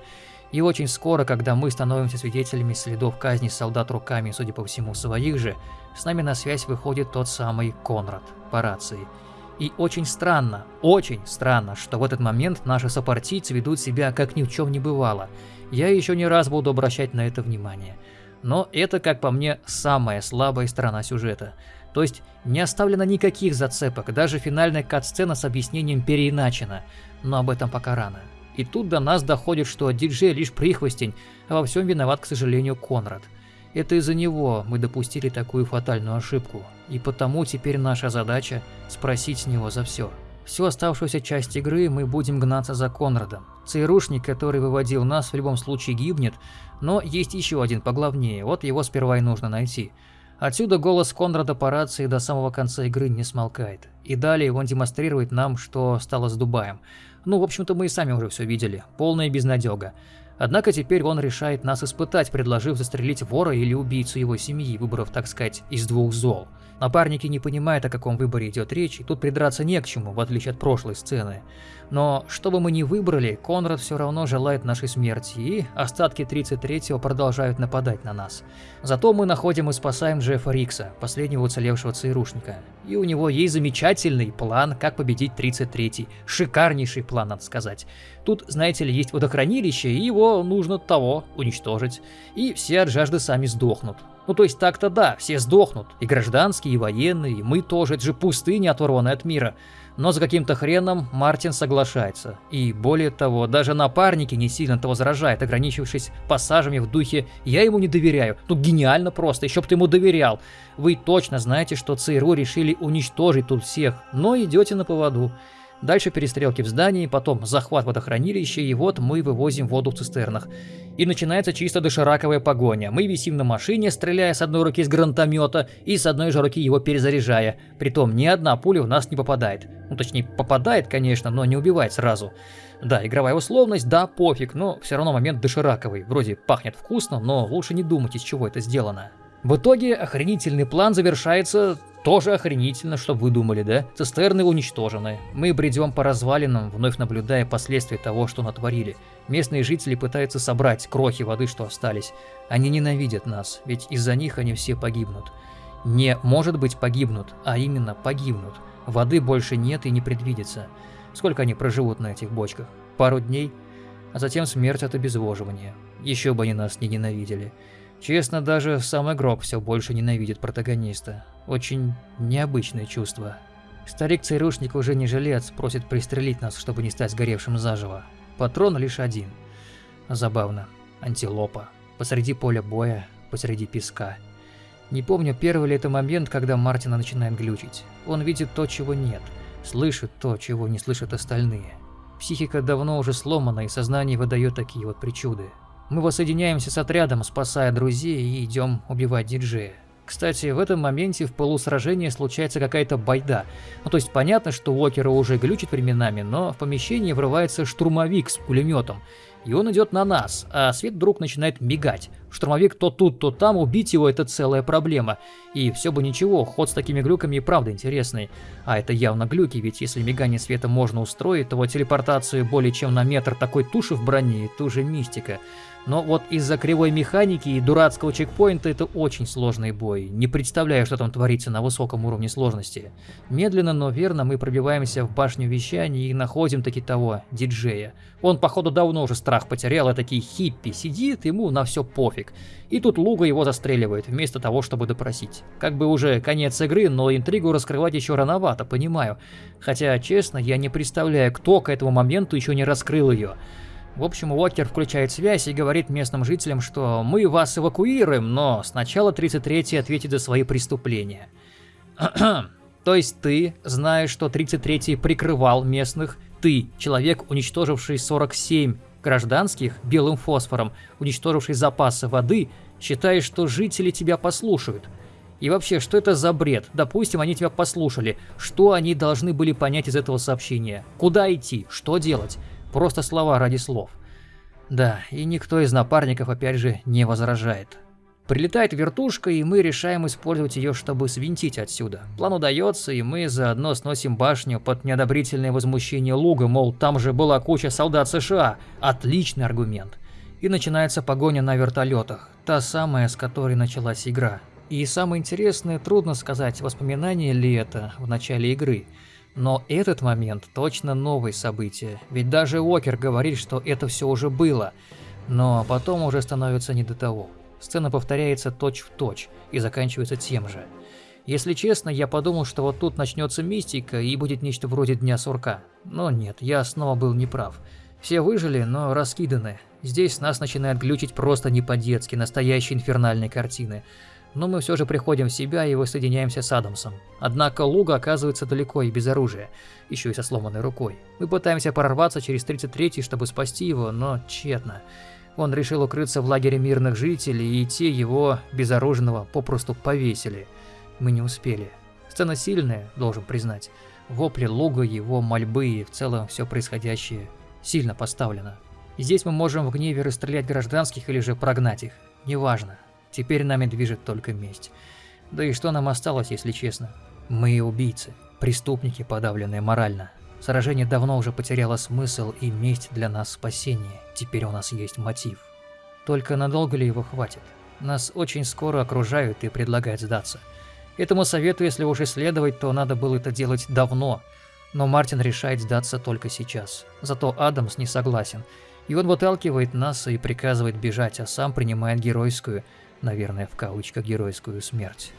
И очень скоро, когда мы становимся свидетелями следов казни солдат руками, судя по всему, своих же, с нами на связь выходит тот самый Конрад по рации. И очень странно, очень странно, что в этот момент наши сопартийцы ведут себя как ни в чем не бывало. Я еще не раз буду обращать на это внимание. Но это, как по мне, самая слабая сторона сюжета. То есть не оставлено никаких зацепок, даже финальная кат-сцена с объяснением переиначена. Но об этом пока рано. И тут до нас доходит, что диджей лишь прихвостень, а во всем виноват, к сожалению, Конрад. Это из-за него мы допустили такую фатальную ошибку, и потому теперь наша задача – спросить с него за все. Всю оставшуюся часть игры мы будем гнаться за Конрадом. ЦРУшник, который выводил нас, в любом случае гибнет, но есть еще один поглавнее, вот его сперва и нужно найти. Отсюда голос Конрада по рации до самого конца игры не смолкает. И далее он демонстрирует нам, что стало с Дубаем. Ну, в общем-то, мы и сами уже все видели. Полная безнадега. Однако теперь он решает нас испытать, предложив застрелить вора или убийцу его семьи, выбрав, так сказать, из двух зол. Напарники не понимают, о каком выборе идет речь, и тут придраться не к чему, в отличие от прошлой сцены. Но, что бы мы ни выбрали, Конрад все равно желает нашей смерти, и остатки 33-го продолжают нападать на нас. Зато мы находим и спасаем Джеффа Рикса, последнего уцелевшего ЦРУшника. И у него есть замечательный план, как победить 33-й. Шикарнейший план, надо сказать. Тут, знаете ли, есть водохранилище, и его нужно того уничтожить. И все от жажды сами сдохнут. Ну то есть так-то да, все сдохнут, и гражданские, и военные, и мы тоже, это же пустыня, оторванная от мира. Но за каким-то хреном Мартин соглашается. И более того, даже напарники не сильно-то возражает, ограничившись пассажами в духе «я ему не доверяю». Ну гениально просто, еще бы ты ему доверял. Вы точно знаете, что ЦРУ решили уничтожить тут всех, но идете на поводу. Дальше перестрелки в здании, потом захват водохранилища, и вот мы вывозим воду в цистернах. И начинается чисто дошираковая погоня. Мы висим на машине, стреляя с одной руки с гранатомета и с одной же руки его перезаряжая. Притом ни одна пуля в нас не попадает. Ну точнее попадает, конечно, но не убивает сразу. Да, игровая условность, да, пофиг, но все равно момент дошираковый. Вроде пахнет вкусно, но лучше не думать, из чего это сделано. В итоге охренительный план завершается тоже охренительно, чтобы вы думали, да? Цистерны уничтожены. Мы бредем по развалинам, вновь наблюдая последствия того, что натворили. Местные жители пытаются собрать крохи воды, что остались. Они ненавидят нас, ведь из-за них они все погибнут. Не может быть погибнут, а именно погибнут. Воды больше нет и не предвидится. Сколько они проживут на этих бочках? Пару дней? А затем смерть от обезвоживания. Еще бы они нас не ненавидели. Честно, даже сам игрок все больше ненавидит протагониста. Очень необычное чувство. Старик-ЦРУшник уже не жилец, просит пристрелить нас, чтобы не стать сгоревшим заживо. Патрон лишь один. Забавно. Антилопа. Посреди поля боя, посреди песка. Не помню, первый ли это момент, когда Мартина начинает глючить. Он видит то, чего нет, слышит то, чего не слышат остальные. Психика давно уже сломана, и сознание выдает такие вот причуды. Мы воссоединяемся с отрядом, спасая друзей и идем убивать диджея. Кстати, в этом моменте в полусражении случается какая-то байда. Ну то есть понятно, что Уокера уже глючит временами, но в помещение врывается штурмовик с пулеметом. И он идет на нас, а свет вдруг начинает мигать. Штурмовик то тут, то там, убить его это целая проблема. И все бы ничего, ход с такими глюками и правда интересный. А это явно глюки, ведь если мигание света можно устроить, то телепортацию более чем на метр такой туши в броне, это уже мистика. Но вот из-за кривой механики и дурацкого чекпоинта это очень сложный бой. Не представляю, что там творится на высоком уровне сложности. Медленно, но верно мы пробиваемся в башню вещания и находим таки того, диджея. Он, походу, давно уже страх потерял, а такие хиппи сидит, ему на все пофиг. И тут Луга его застреливает, вместо того, чтобы допросить. Как бы уже конец игры, но интригу раскрывать еще рановато, понимаю. Хотя, честно, я не представляю, кто к этому моменту еще не раскрыл ее. В общем, Уокер включает связь и говорит местным жителям, что мы вас эвакуируем, но сначала 33-й ответит за свои преступления. То есть ты, знаешь, что 33-й прикрывал местных, ты, человек, уничтоживший 47 гражданских белым фосфором, уничтоживший запасы воды, считаешь, что жители тебя послушают. И вообще, что это за бред? Допустим, они тебя послушали. Что они должны были понять из этого сообщения? Куда идти? Что делать? Просто слова ради слов. Да, и никто из напарников опять же не возражает. Прилетает вертушка, и мы решаем использовать ее, чтобы свинтить отсюда. План удается, и мы заодно сносим башню под неодобрительное возмущение Луга, мол, там же была куча солдат США. Отличный аргумент. И начинается погоня на вертолетах, та самая, с которой началась игра. И самое интересное, трудно сказать, воспоминание ли это в начале игры. Но этот момент точно новое событие, ведь даже Уокер говорит, что это все уже было. Но потом уже становится не до того. Сцена повторяется точь-в-точь точь и заканчивается тем же. Если честно, я подумал, что вот тут начнется мистика и будет нечто вроде Дня Сурка. Но нет, я снова был неправ. Все выжили, но раскиданы. Здесь нас начинает глючить просто не по-детски, настоящие инфернальные картины но мы все же приходим в себя и воссоединяемся с Адамсом. Однако Луга оказывается далеко и без оружия, еще и со сломанной рукой. Мы пытаемся прорваться через 33-й, чтобы спасти его, но тщетно. Он решил укрыться в лагере мирных жителей, и те его, безоружного, попросту повесили. Мы не успели. Сцена сильная, должен признать. Вопли Луга, его мольбы и в целом все происходящее сильно поставлено. Здесь мы можем в гневе расстрелять гражданских или же прогнать их. Неважно. Теперь нами движет только месть. Да и что нам осталось, если честно? Мы убийцы, преступники, подавленные морально. Сражение давно уже потеряло смысл, и месть для нас спасение. Теперь у нас есть мотив. Только надолго ли его хватит? Нас очень скоро окружают и предлагают сдаться. Этому совету, если уж исследовать, то надо было это делать давно. Но Мартин решает сдаться только сейчас. Зато Адамс не согласен. И он выталкивает нас и приказывает бежать, а сам принимает геройскую, наверное, в кавычках геройскую смерть.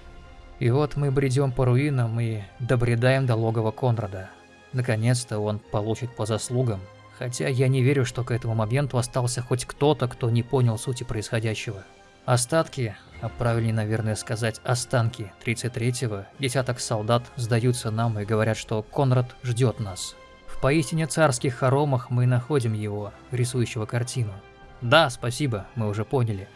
И вот мы бредем по руинам и добредаем до логова Конрада. Наконец-то он получит по заслугам, хотя я не верю, что к этому моменту остался хоть кто-то, кто не понял сути происходящего. Остатки, а правильнее, наверное, сказать останки 33-го, десяток солдат сдаются нам и говорят, что Конрад ждет нас. В поистине царских хоромах мы находим его, рисующего картину. Да, спасибо, мы уже поняли.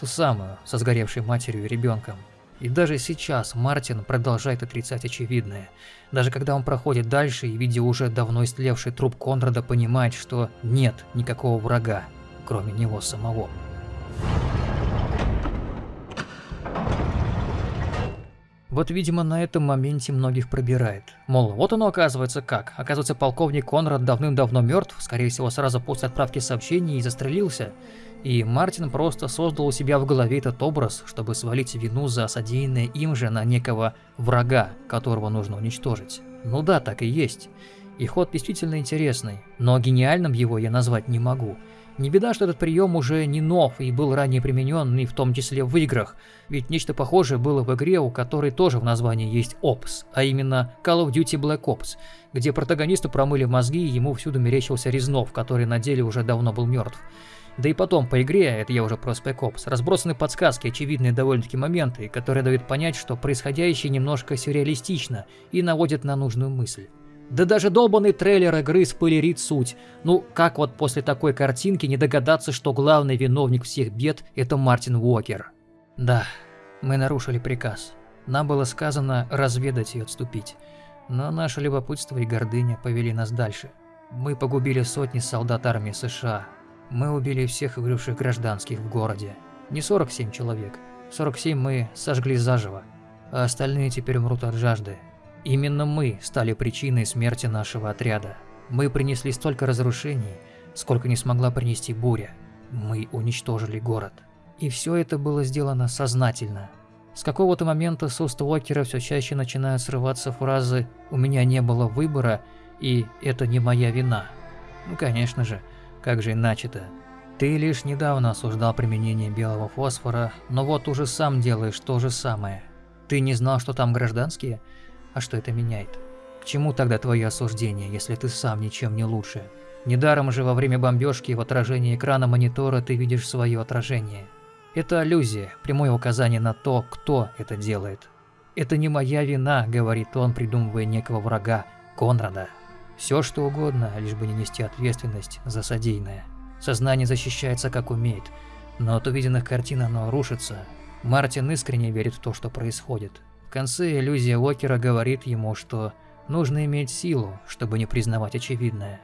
Ту самую, со сгоревшей матерью и ребенком. И даже сейчас Мартин продолжает отрицать очевидное. Даже когда он проходит дальше и, видя уже давно истлевший труп Конрада, понимает, что нет никакого врага, кроме него самого. Вот, видимо, на этом моменте многих пробирает. Мол, вот оно оказывается как. Оказывается, полковник Конрад давным-давно мертв, скорее всего, сразу после отправки сообщений и застрелился. И Мартин просто создал у себя в голове этот образ, чтобы свалить вину за содеянное им же на некого врага, которого нужно уничтожить. Ну да, так и есть. И ход действительно интересный, но гениальным его я назвать не могу. Не беда, что этот прием уже не нов и был ранее применен, и в том числе в играх, ведь нечто похожее было в игре, у которой тоже в названии есть Ops, а именно Call of Duty Black Ops, где протагонисту промыли мозги и ему всюду мерещился Резнов, который на деле уже давно был мертв. Да и потом, по игре, это я уже про Spec Ops, разбросаны подсказки, очевидные довольно-таки моменты, которые дают понять, что происходящее немножко сюрреалистично и наводят на нужную мысль. Да даже долбанный трейлер игры спойлерит суть. Ну, как вот после такой картинки не догадаться, что главный виновник всех бед – это Мартин Уокер? Да, мы нарушили приказ. Нам было сказано разведать и отступить. Но наше любопытство и гордыня повели нас дальше. Мы погубили сотни солдат армии США. Мы убили всех выживших гражданских в городе. Не 47 человек. 47 мы сожгли заживо. А остальные теперь умрут от жажды, Именно мы стали причиной смерти нашего отряда. Мы принесли столько разрушений, сколько не смогла принести буря. Мы уничтожили город. И все это было сделано сознательно. С какого-то момента с уст Уокера все чаще начинают срываться фразы «У меня не было выбора» и «Это не моя вина». Ну конечно же, как же иначе-то? Ты лишь недавно осуждал применение белого фосфора, но вот уже сам делаешь то же самое. Ты не знал, что там гражданские? А что это меняет? К чему тогда твое осуждение, если ты сам ничем не лучше? Недаром же во время бомбежки в отражении экрана монитора ты видишь свое отражение. Это аллюзия, прямое указание на то, кто это делает. «Это не моя вина», — говорит он, придумывая некого врага, Конрада. Все что угодно, лишь бы не нести ответственность за содеянное. Сознание защищается как умеет, но от увиденных картин оно рушится. Мартин искренне верит в то, что происходит. В конце иллюзия Уокера говорит ему, что нужно иметь силу, чтобы не признавать очевидное.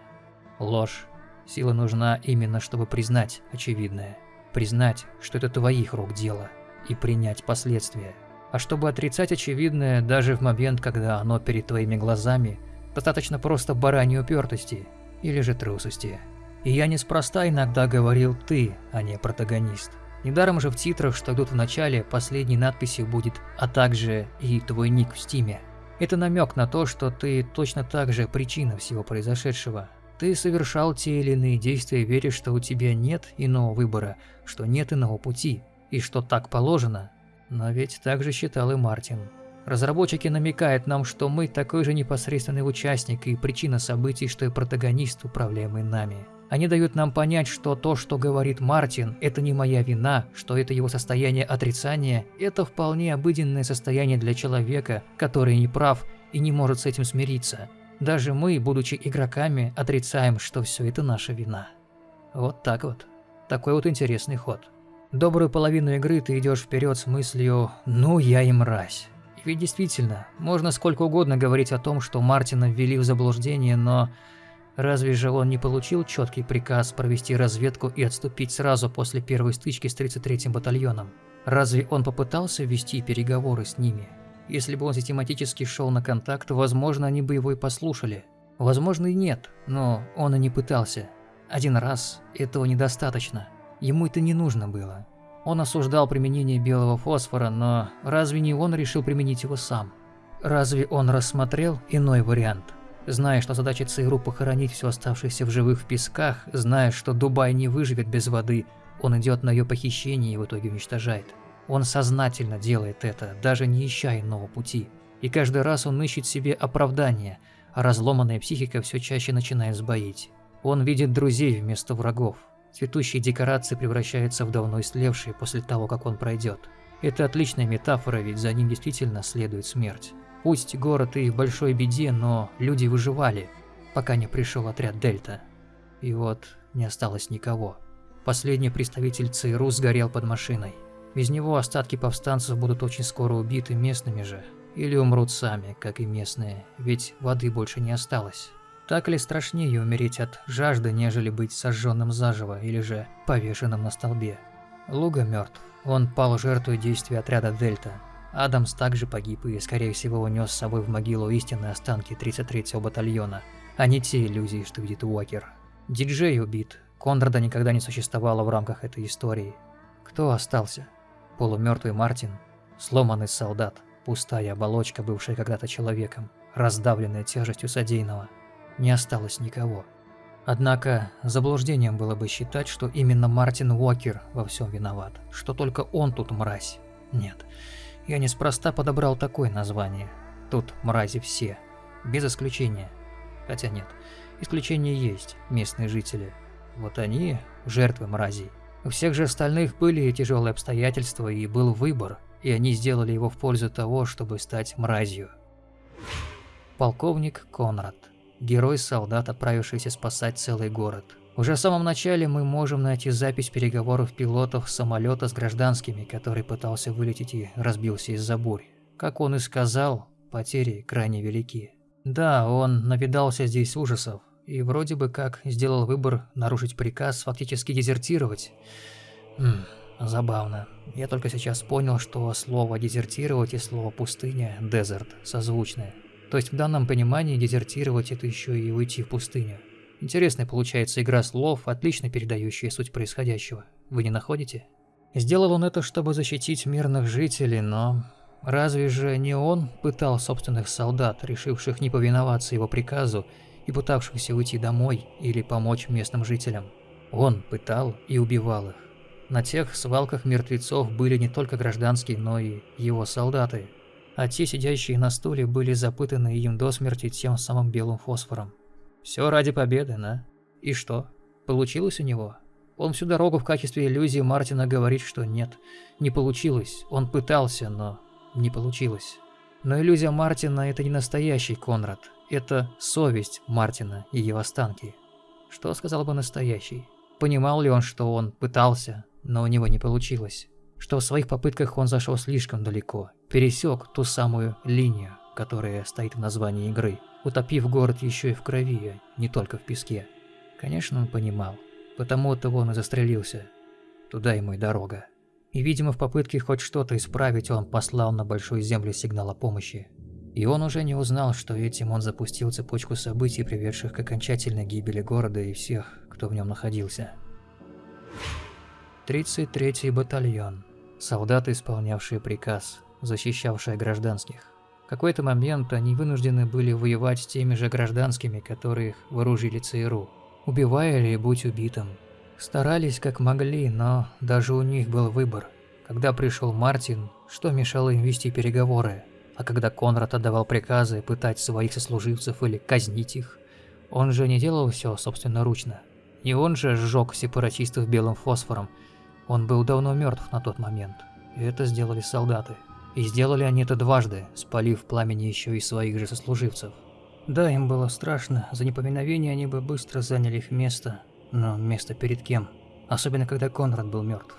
Ложь. Сила нужна именно, чтобы признать очевидное. Признать, что это твоих рук дело, и принять последствия. А чтобы отрицать очевидное, даже в момент, когда оно перед твоими глазами, достаточно просто бараньей упертости или же трусости. И я неспроста иногда говорил «ты», а не «протагонист». Недаром же в титрах, что идут в начале, последней надписью будет «а также и твой ник в стиме». Это намек на то, что ты точно так же причина всего произошедшего. Ты совершал те или иные действия, веря, что у тебя нет иного выбора, что нет иного пути, и что так положено. Но ведь так же считал и Мартин. Разработчики намекают нам, что мы такой же непосредственный участник и причина событий, что и протагонист, управляемый нами. Они дают нам понять, что то, что говорит Мартин, это не моя вина, что это его состояние отрицания, это вполне обыденное состояние для человека, который не прав и не может с этим смириться. Даже мы, будучи игроками, отрицаем, что все это наша вина. Вот так вот. Такой вот интересный ход. Добрую половину игры ты идешь вперед с мыслью «ну я и мразь». Ведь действительно, можно сколько угодно говорить о том, что Мартина ввели в заблуждение, но Разве же он не получил четкий приказ провести разведку и отступить сразу после первой стычки с 33-м батальоном? Разве он попытался вести переговоры с ними? Если бы он систематически шел на контакт, возможно, они бы его и послушали. Возможно и нет, но он и не пытался. Один раз этого недостаточно. Ему это не нужно было. Он осуждал применение белого фосфора, но разве не он решил применить его сам? Разве он рассмотрел иной вариант? Зная, что задача ЦРУ похоронить все оставшееся в живых в песках, зная, что Дубай не выживет без воды, он идет на ее похищение и в итоге уничтожает. Он сознательно делает это, даже не ища иного пути. И каждый раз он ищет себе оправдание, а разломанная психика все чаще начинает сбоить. Он видит друзей вместо врагов. Цветущие декорации превращаются в давно истлевшие после того, как он пройдет. Это отличная метафора, ведь за ним действительно следует смерть. Пусть город и в большой беде, но люди выживали, пока не пришел отряд Дельта. И вот не осталось никого. Последний представитель ЦРУ сгорел под машиной. Без него остатки повстанцев будут очень скоро убиты местными же. Или умрут сами, как и местные, ведь воды больше не осталось. Так ли страшнее умереть от жажды, нежели быть сожженным заживо или же повешенным на столбе? Луга мертв. Он пал жертвой действий отряда Дельта. Адамс также погиб и, скорее всего, унес с собой в могилу истинные останки 33-го батальона, а не те иллюзии, что видит Уокер. Диджей убит. Конрада никогда не существовало в рамках этой истории. Кто остался? Полумертвый Мартин? Сломанный солдат? Пустая оболочка, бывшая когда-то человеком, раздавленная тяжестью содеянного? Не осталось никого. Однако заблуждением было бы считать, что именно Мартин Уокер во всем виноват, что только он тут мразь. Нет, я неспроста подобрал такое название. Тут мрази все, без исключения. Хотя нет, исключения есть, местные жители. Вот они жертвы мразей. У всех же остальных были тяжелые обстоятельства и был выбор, и они сделали его в пользу того, чтобы стать мразью. Полковник Конрад герой-солдат, отправившийся спасать целый город. Уже в самом начале мы можем найти запись переговоров пилотов самолета с гражданскими, который пытался вылететь и разбился из-за бурь. Как он и сказал, потери крайне велики. Да, он навидался здесь ужасов, и вроде бы как сделал выбор нарушить приказ, фактически дезертировать. Хм, забавно. Я только сейчас понял, что слово «дезертировать» и слово «пустыня» – «дезерт» созвучные. То есть в данном понимании дезертировать это еще и уйти в пустыню. Интересная получается игра слов, отлично передающая суть происходящего. Вы не находите? Сделал он это, чтобы защитить мирных жителей, но... Разве же не он пытал собственных солдат, решивших не повиноваться его приказу и пытавшихся уйти домой или помочь местным жителям? Он пытал и убивал их. На тех свалках мертвецов были не только гражданские, но и его солдаты, а те, сидящие на стуле, были запытаны им до смерти тем самым белым фосфором. Все ради победы, да? И что? Получилось у него? Он всю дорогу в качестве иллюзии Мартина говорит, что нет, не получилось. Он пытался, но не получилось. Но иллюзия Мартина – это не настоящий Конрад. Это совесть Мартина и его останки. Что сказал бы настоящий? Понимал ли он, что он пытался, но у него не получилось? Что в своих попытках он зашел слишком далеко пересек ту самую линию, которая стоит в названии игры, утопив город еще и в крови, а не только в песке. Конечно, он понимал, потому-то он и застрелился. Туда ему и дорога. И, видимо, в попытке хоть что-то исправить, он послал на Большую Землю сигнал о помощи. И он уже не узнал, что этим он запустил цепочку событий, приведших к окончательной гибели города и всех, кто в нем находился. 33-й батальон. Солдаты, исполнявшие приказ защищавшая гражданских. В какой-то момент они вынуждены были воевать с теми же гражданскими, которые их вооружили ЦРУ, убивая или будь убитым. Старались как могли, но даже у них был выбор. Когда пришел Мартин, что мешало им вести переговоры? А когда Конрад отдавал приказы пытать своих сослуживцев или казнить их, он же не делал все собственноручно. И он же сжег сепаратистов белым фосфором. Он был давно мертв на тот момент. И это сделали солдаты. И сделали они это дважды, спалив пламени еще и своих же сослуживцев. Да, им было страшно, за непоминовение они бы быстро заняли их место. Но место перед кем? Особенно, когда Конрад был мертв.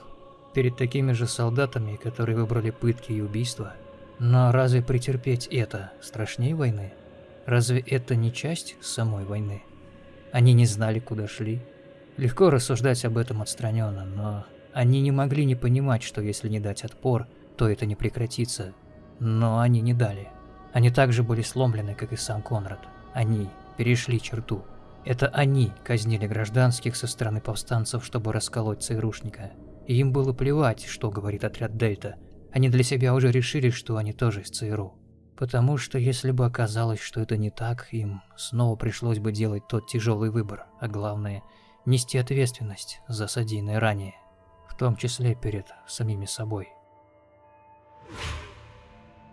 Перед такими же солдатами, которые выбрали пытки и убийства. Но разве претерпеть это страшнее войны? Разве это не часть самой войны? Они не знали, куда шли. Легко рассуждать об этом отстраненно, но они не могли не понимать, что если не дать отпор, то это не прекратится. Но они не дали. Они также были сломлены, как и сам Конрад. Они перешли черту. Это они казнили гражданских со стороны повстанцев, чтобы расколоть ЦРУшника. И им было плевать, что говорит отряд Дельта. Они для себя уже решили, что они тоже из ЦРУ. Потому что если бы оказалось, что это не так, им снова пришлось бы делать тот тяжелый выбор, а главное – нести ответственность за содеянное ранее, в том числе перед самими собой.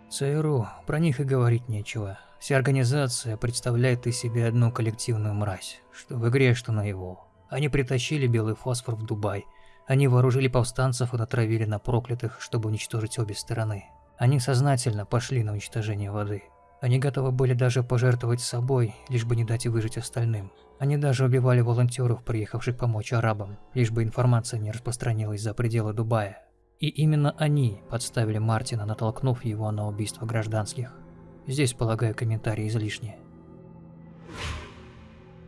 ЦРУ, про них и говорить нечего. Вся организация представляет из себя одну коллективную мразь, что в игре, что на его. Они притащили белый фосфор в Дубай. Они вооружили повстанцев и натравили на проклятых, чтобы уничтожить обе стороны. Они сознательно пошли на уничтожение воды. Они готовы были даже пожертвовать собой, лишь бы не дать выжить остальным. Они даже убивали волонтеров, приехавших помочь арабам, лишь бы информация не распространилась за пределы Дубая. И именно они подставили Мартина, натолкнув его на убийство гражданских. Здесь, полагаю, комментарии излишние.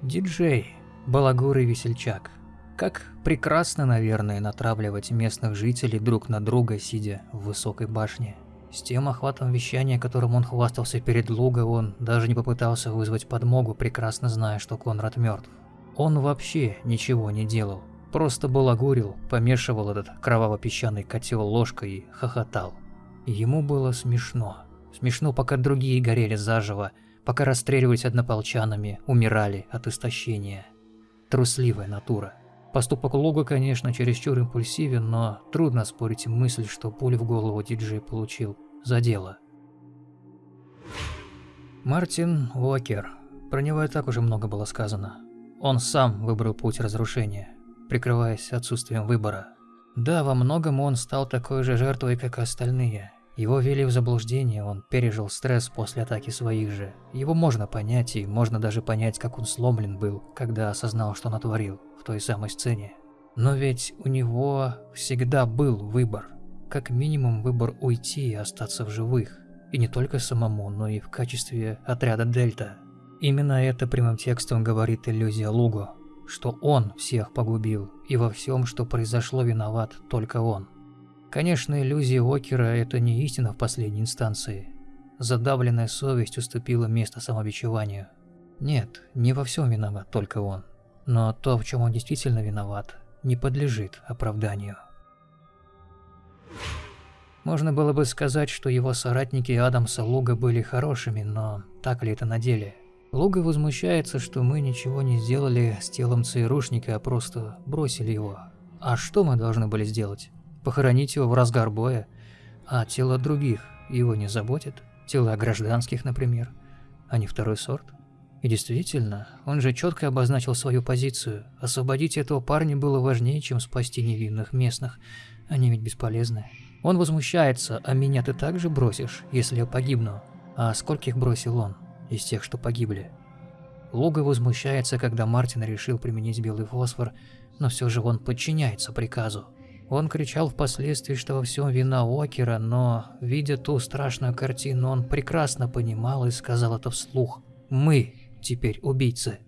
Диджей, балагур и весельчак. Как прекрасно, наверное, натравливать местных жителей друг на друга, сидя в высокой башне. С тем охватом вещания, которым он хвастался перед Луго, он даже не попытался вызвать подмогу, прекрасно зная, что Конрад мертв. Он вообще ничего не делал. Просто балагурил, помешивал этот кроваво-песчаный котел ложкой и хохотал. Ему было смешно. Смешно, пока другие горели заживо, пока расстреливались однополчанами, умирали от истощения. Трусливая натура. Поступок Луга, конечно, чересчур импульсивен, но трудно спорить мысль, что пулю в голову диджей получил за дело. Мартин Уокер. Про него и так уже много было сказано. Он сам выбрал путь разрушения, прикрываясь отсутствием выбора. Да, во многом он стал такой же жертвой, как и остальные. Его ввели в заблуждение, он пережил стресс после атаки своих же. Его можно понять, и можно даже понять, как он сломлен был, когда осознал, что натворил той самой сцене. Но ведь у него всегда был выбор. Как минимум выбор уйти и остаться в живых. И не только самому, но и в качестве отряда Дельта. Именно это прямым текстом говорит иллюзия Луго, что он всех погубил, и во всем, что произошло, виноват только он. Конечно, иллюзия Окера – это не истина в последней инстанции. Задавленная совесть уступила место самобичеванию. Нет, не во всем виноват только он. Но то, в чем он действительно виноват, не подлежит оправданию. Можно было бы сказать, что его соратники Адамса Луга были хорошими, но так ли это на деле? Луга возмущается, что мы ничего не сделали с телом ЦРУшника, а просто бросили его. А что мы должны были сделать? похоронить его в разгар боя, а тело других его не заботит, тела гражданских, например, а не второй сорт. И действительно, он же четко обозначил свою позицию. Освободить этого парня было важнее, чем спасти невинных местных. Они ведь бесполезны. Он возмущается, а меня ты также бросишь, если я погибну. А скольких бросил он из тех, что погибли? Луга возмущается, когда Мартин решил применить белый фосфор, но все же он подчиняется приказу. Он кричал впоследствии, что во всем вина Окера, но, видя ту страшную картину, он прекрасно понимал и сказал это вслух. «Мы теперь убийцы».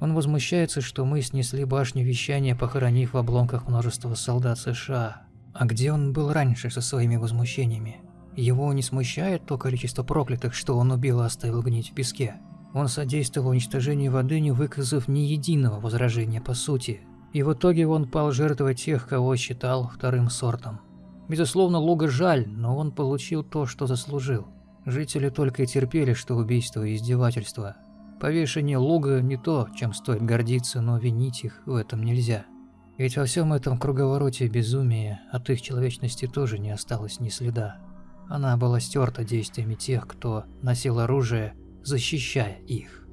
Он возмущается, что мы снесли башню вещания, похоронив в обломках множество солдат США. А где он был раньше со своими возмущениями? Его не смущает то количество проклятых, что он убил и оставил гнить в песке. Он содействовал уничтожению воды, не выказав ни единого возражения по сути. И в итоге он пал жертвой тех, кого считал вторым сортом. Безусловно, Луга жаль, но он получил то, что заслужил. Жители только и терпели, что убийство и издевательство. Повешение Луга не то, чем стоит гордиться, но винить их в этом нельзя. Ведь во всем этом круговороте безумия от их человечности тоже не осталось ни следа. Она была стерта действиями тех, кто носил оружие, защищая их.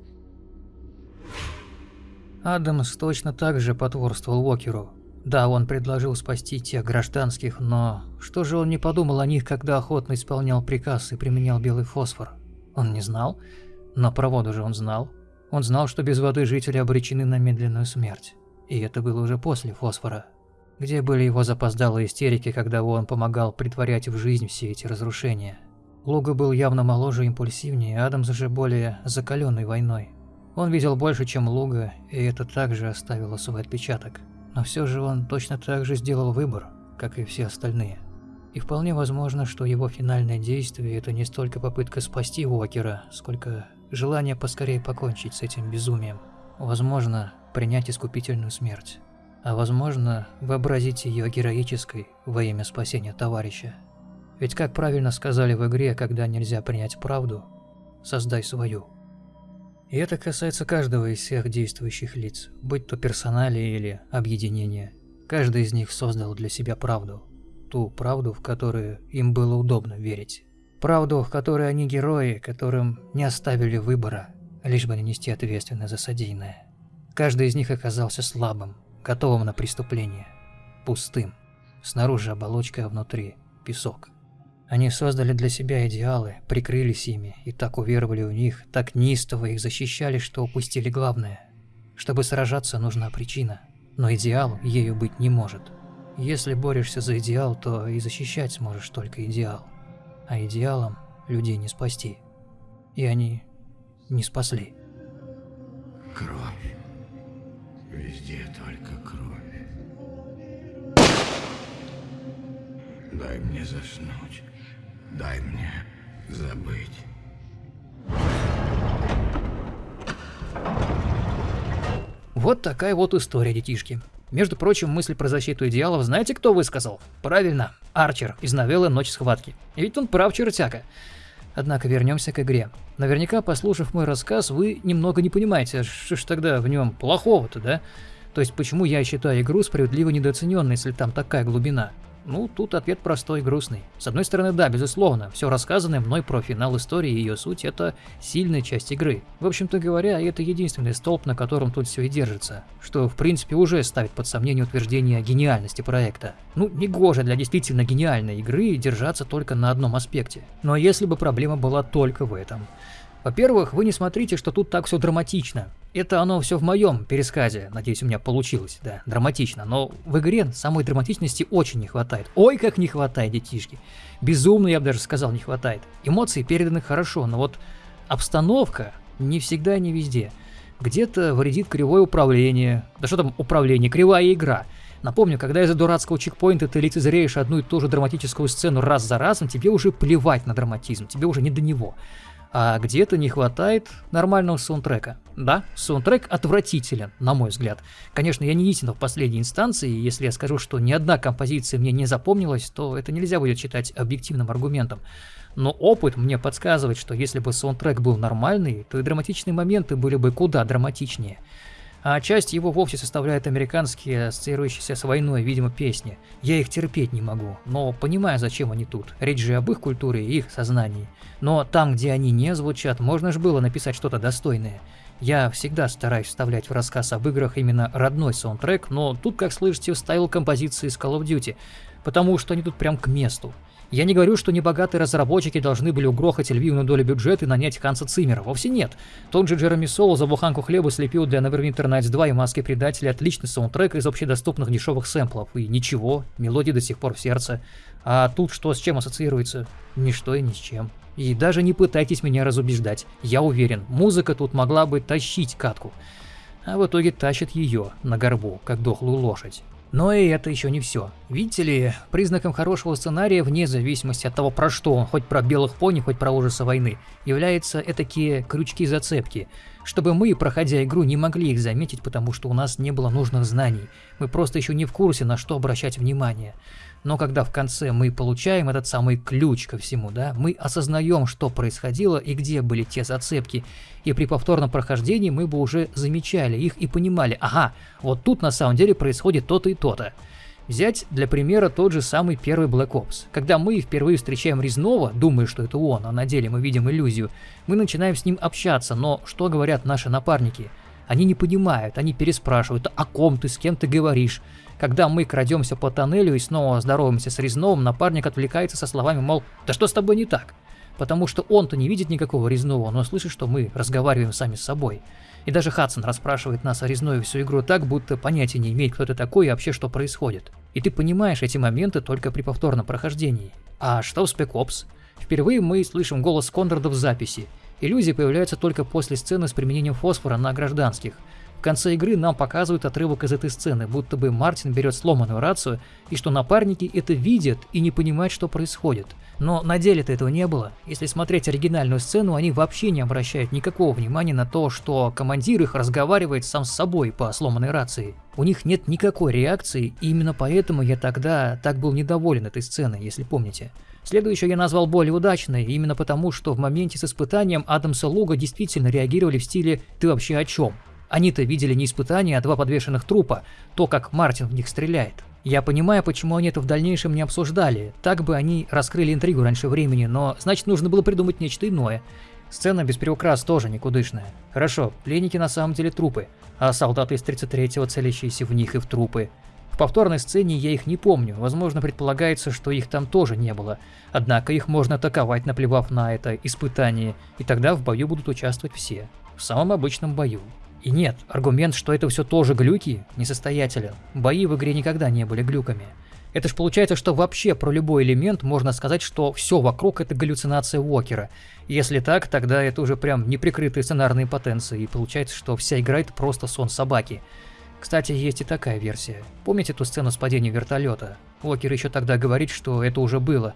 Адамс точно так же потворствовал Уокеру. Да, он предложил спасти тех гражданских, но что же он не подумал о них, когда охотно исполнял приказ и применял белый фосфор? Он не знал, но про воду же он знал. Он знал, что без воды жители обречены на медленную смерть. И это было уже после фосфора. Где были его запоздалые истерики, когда он помогал притворять в жизнь все эти разрушения? Луга был явно моложе и импульсивнее, Адамс же более закаленный войной. Он видел больше, чем Луга, и это также оставило свой отпечаток. Но все же он точно так же сделал выбор, как и все остальные. И вполне возможно, что его финальное действие – это не столько попытка спасти Уокера, сколько желание поскорее покончить с этим безумием. Возможно, принять искупительную смерть. А возможно, вообразить ее героической во имя спасения товарища. Ведь как правильно сказали в игре, когда нельзя принять правду, создай свою. И это касается каждого из всех действующих лиц, будь то персонали или объединение. Каждый из них создал для себя правду. ту правду, в которую им было удобно верить. Правду, в которой они герои, которым не оставили выбора, лишь бы не нести ответственность за содеянное. Каждый из них оказался слабым, готовым на преступление, пустым. Снаружи оболочка, а внутри песок. Они создали для себя идеалы, прикрылись ими и так уверовали в них, так неистово их защищали, что упустили главное. Чтобы сражаться, нужна причина, но идеал ею быть не может. Если борешься за идеал, то и защищать сможешь только идеал. А идеалом людей не спасти. И они не спасли. Кровь. Везде только кровь. Дай мне заснуть. Дай мне забыть. Вот такая вот история, детишки. Между прочим, мысль про защиту идеалов знаете, кто высказал? Правильно, Арчер из новеллы «Ночь схватки». И ведь он прав, чертяка. Однако вернемся к игре. Наверняка, послушав мой рассказ, вы немного не понимаете, что ж тогда в нем плохого-то, да? То есть почему я считаю игру справедливо недооцененной, если там такая глубина? Ну, тут ответ простой и грустный. С одной стороны, да, безусловно, все рассказанное мной про финал истории и ее суть – это сильная часть игры. В общем-то говоря, это единственный столб, на котором тут все и держится, что в принципе уже ставит под сомнение утверждение гениальности проекта. Ну, не гоже для действительно гениальной игры держаться только на одном аспекте. Но если бы проблема была только в этом – во-первых, вы не смотрите, что тут так все драматично. Это оно все в моем пересказе, надеюсь, у меня получилось, да, драматично. Но в игре самой драматичности очень не хватает. Ой, как не хватает, детишки. Безумно, я бы даже сказал, не хватает. Эмоции переданы хорошо, но вот обстановка не всегда и не везде. Где-то вредит кривое управление. Да что там управление, кривая игра. Напомню, когда из-за дурацкого чекпоинта ты лицезреешь одну и ту же драматическую сцену раз за разом, тебе уже плевать на драматизм, тебе уже не до него а где-то не хватает нормального саундтрека. Да, саундтрек отвратителен, на мой взгляд. Конечно, я не истина в последней инстанции, и если я скажу, что ни одна композиция мне не запомнилась, то это нельзя будет считать объективным аргументом. Но опыт мне подсказывает, что если бы саундтрек был нормальный, то и драматичные моменты были бы куда драматичнее а часть его вовсе составляют американские, ассоциирующиеся с войной, видимо, песни. Я их терпеть не могу, но понимаю, зачем они тут. Речь же об их культуре и их сознании. Но там, где они не звучат, можно же было написать что-то достойное. Я всегда стараюсь вставлять в рассказ об играх именно родной саундтрек, но тут, как слышите, вставил композиции из Call of Duty, потому что они тут прям к месту. Я не говорю, что небогатые разработчики должны были угрохать львиную долю бюджета и нанять Ханса Циммера. Вовсе нет. Тот же Джереми Соул за буханку хлеба слепил для Neverwinter Nights 2 и Маски Предателя отличный саундтрек из общедоступных дешевых сэмплов. И ничего, мелодия до сих пор в сердце. А тут что с чем ассоциируется? Ничто и ни с чем. И даже не пытайтесь меня разубеждать. Я уверен, музыка тут могла бы тащить катку. А в итоге тащит ее на горбу, как дохлую лошадь. Но и это еще не все. Видите ли, признаком хорошего сценария, вне зависимости от того, про что он, хоть про белых пони, хоть про ужасы войны, являются такие крючки-зацепки, чтобы мы, проходя игру, не могли их заметить, потому что у нас не было нужных знаний. Мы просто еще не в курсе, на что обращать внимание. Но когда в конце мы получаем этот самый ключ ко всему, да, мы осознаем, что происходило и где были те зацепки, и при повторном прохождении мы бы уже замечали их и понимали, ага, вот тут на самом деле происходит то-то и то-то. Взять для примера тот же самый первый Black Ops. Когда мы впервые встречаем Резнова, думая, что это он, а на деле мы видим иллюзию, мы начинаем с ним общаться, но что говорят наши напарники? Они не понимают, они переспрашивают, о ком ты, с кем ты говоришь. Когда мы крадемся по тоннелю и снова здороваемся с Резновым, напарник отвлекается со словами, мол, да что с тобой не так? Потому что он-то не видит никакого Резнова, но слышит, что мы разговариваем сами с собой. И даже Хадсон расспрашивает нас о Резнове всю игру так, будто понятия не имеет, кто это такой и вообще что происходит. И ты понимаешь эти моменты только при повторном прохождении. А что в Ops? Впервые мы слышим голос Конрада в записи. Иллюзии появляются только после сцены с применением фосфора на гражданских – конце игры нам показывают отрывок из этой сцены, будто бы Мартин берет сломанную рацию, и что напарники это видят и не понимают, что происходит. Но на деле-то этого не было. Если смотреть оригинальную сцену, они вообще не обращают никакого внимания на то, что командир их разговаривает сам с собой по сломанной рации. У них нет никакой реакции, и именно поэтому я тогда так был недоволен этой сценой, если помните. Следующую я назвал более удачной, именно потому, что в моменте с испытанием Адамса Луга действительно реагировали в стиле «ты вообще о чем?». Они-то видели не испытания, а два подвешенных трупа, то, как Мартин в них стреляет. Я понимаю, почему они это в дальнейшем не обсуждали. Так бы они раскрыли интригу раньше времени, но значит нужно было придумать нечто иное. Сцена без приукрас тоже никудышная. Хорошо, пленники на самом деле трупы, а солдаты из 33-го целящиеся в них и в трупы. В повторной сцене я их не помню, возможно предполагается, что их там тоже не было. Однако их можно атаковать, наплевав на это испытание, и тогда в бою будут участвовать все. В самом обычном бою. И нет, аргумент, что это все тоже глюки, несостоятелен. Бои в игре никогда не были глюками. Это ж получается, что вообще про любой элемент можно сказать, что все вокруг это галлюцинация Уокера. Если так, тогда это уже прям неприкрытые сценарные потенции, и получается, что вся игра это просто сон собаки. Кстати, есть и такая версия. Помните ту сцену с падением вертолета? Уокер еще тогда говорит, что это уже было.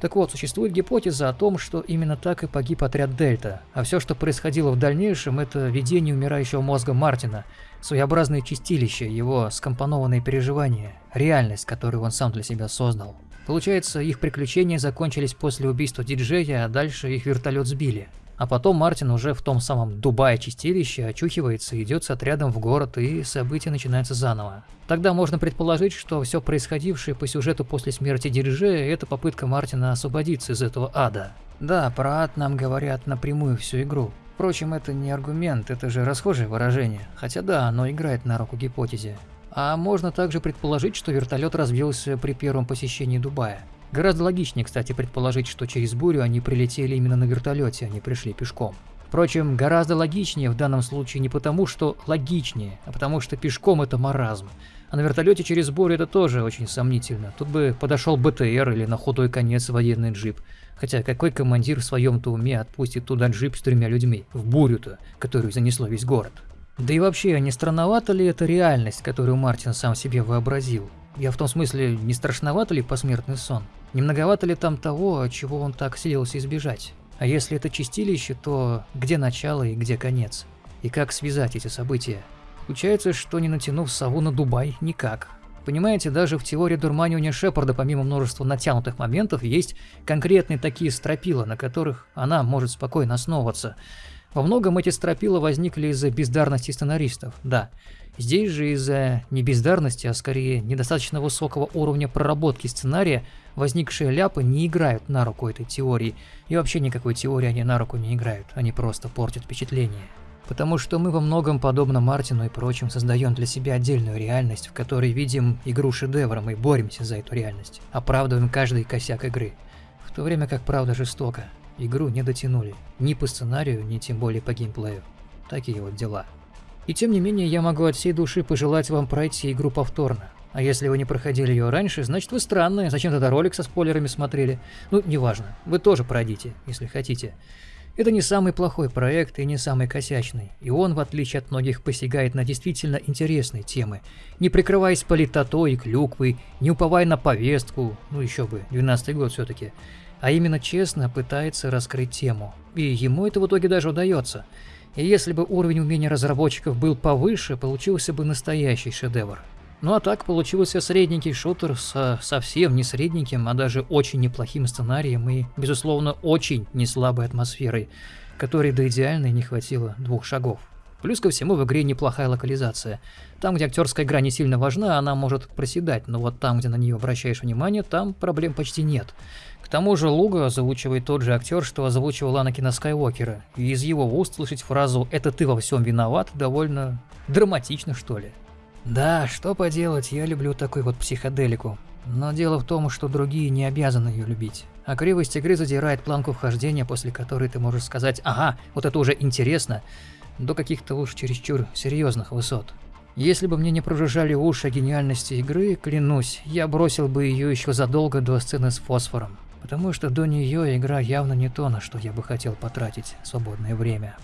Так вот, существует гипотеза о том, что именно так и погиб отряд Дельта, а все, что происходило в дальнейшем, это видение умирающего мозга Мартина, своеобразное чистилище, его скомпонованные переживания, реальность, которую он сам для себя создал. Получается, их приключения закончились после убийства диджея, а дальше их вертолет сбили. А потом Мартин уже в том самом Дубае чистилище очухивается, идет с отрядом в город, и события начинаются заново. Тогда можно предположить, что все происходившее по сюжету после смерти Дириже – это попытка Мартина освободиться из этого ада. Да, про ад нам говорят напрямую всю игру. Впрочем, это не аргумент, это же расхожее выражение. Хотя да, оно играет на руку гипотезе. А можно также предположить, что вертолет разбился при первом посещении Дубая. Гораздо логичнее, кстати, предположить, что через бурю они прилетели именно на вертолете, а не пришли пешком. Впрочем, гораздо логичнее в данном случае не потому, что логичнее, а потому что пешком это маразм. А на вертолете через бурю это тоже очень сомнительно. Тут бы подошел БТР или на худой конец военный джип. Хотя какой командир в своем-то уме отпустит туда джип с тремя людьми, в бурю-то, которую занесло весь город? Да и вообще, не странновато ли это реальность, которую Мартин сам себе вообразил? Я в том смысле, не страшновато ли посмертный сон? Не многовато ли там того, чего он так сиделся избежать? А если это чистилище, то где начало и где конец? И как связать эти события? Получается, что не натянув сову на Дубай, никак. Понимаете, даже в теории дурманивания Шепарда, помимо множества натянутых моментов, есть конкретные такие стропила, на которых она может спокойно основываться. Во многом эти стропила возникли из-за бездарности сценаристов, да. Здесь же из-за не бездарности, а скорее недостаточно высокого уровня проработки сценария возникшие ляпы не играют на руку этой теории. И вообще никакой теории они на руку не играют, они просто портят впечатление. Потому что мы во многом, подобно Мартину и прочим, создаем для себя отдельную реальность, в которой видим игру шедевром и боремся за эту реальность, оправдываем каждый косяк игры. В то время как правда жестоко. Игру не дотянули. Ни по сценарию, ни тем более по геймплею. Такие вот дела. И тем не менее, я могу от всей души пожелать вам пройти игру повторно. А если вы не проходили ее раньше, значит вы странные, зачем тогда ролик со спойлерами смотрели? Ну, неважно, вы тоже пройдите, если хотите. Это не самый плохой проект и не самый косячный, и он, в отличие от многих, посягает на действительно интересные темы, не прикрываясь политотой и клюквой, не уповая на повестку, ну еще бы, 12 год все-таки, а именно честно пытается раскрыть тему. И ему это в итоге даже удается. И если бы уровень умения разработчиков был повыше, получился бы настоящий шедевр. Ну а так получился средненький шутер с совсем не средненьким, а даже очень неплохим сценарием и, безусловно, очень неслабой атмосферой, которой до идеальной не хватило двух шагов. Плюс ко всему в игре неплохая локализация. Там, где актерская игра не сильно важна, она может проседать, но вот там, где на нее обращаешь внимание, там проблем почти нет. К тому же Луга озвучивает тот же актер, что озвучивал Анакина Скайуокера, и из его уст слышать фразу «это ты во всем виноват» довольно драматично, что ли. Да, что поделать, я люблю такой вот психоделику. Но дело в том, что другие не обязаны ее любить. А кривость игры задирает планку вхождения, после которой ты можешь сказать «Ага, вот это уже интересно», до каких-то уж чересчур серьезных высот. Если бы мне не прожужжали уши о гениальности игры, клянусь, я бросил бы ее еще задолго до сцены с фосфором. Потому что до нее игра явно не то, на что я бы хотел потратить свободное время.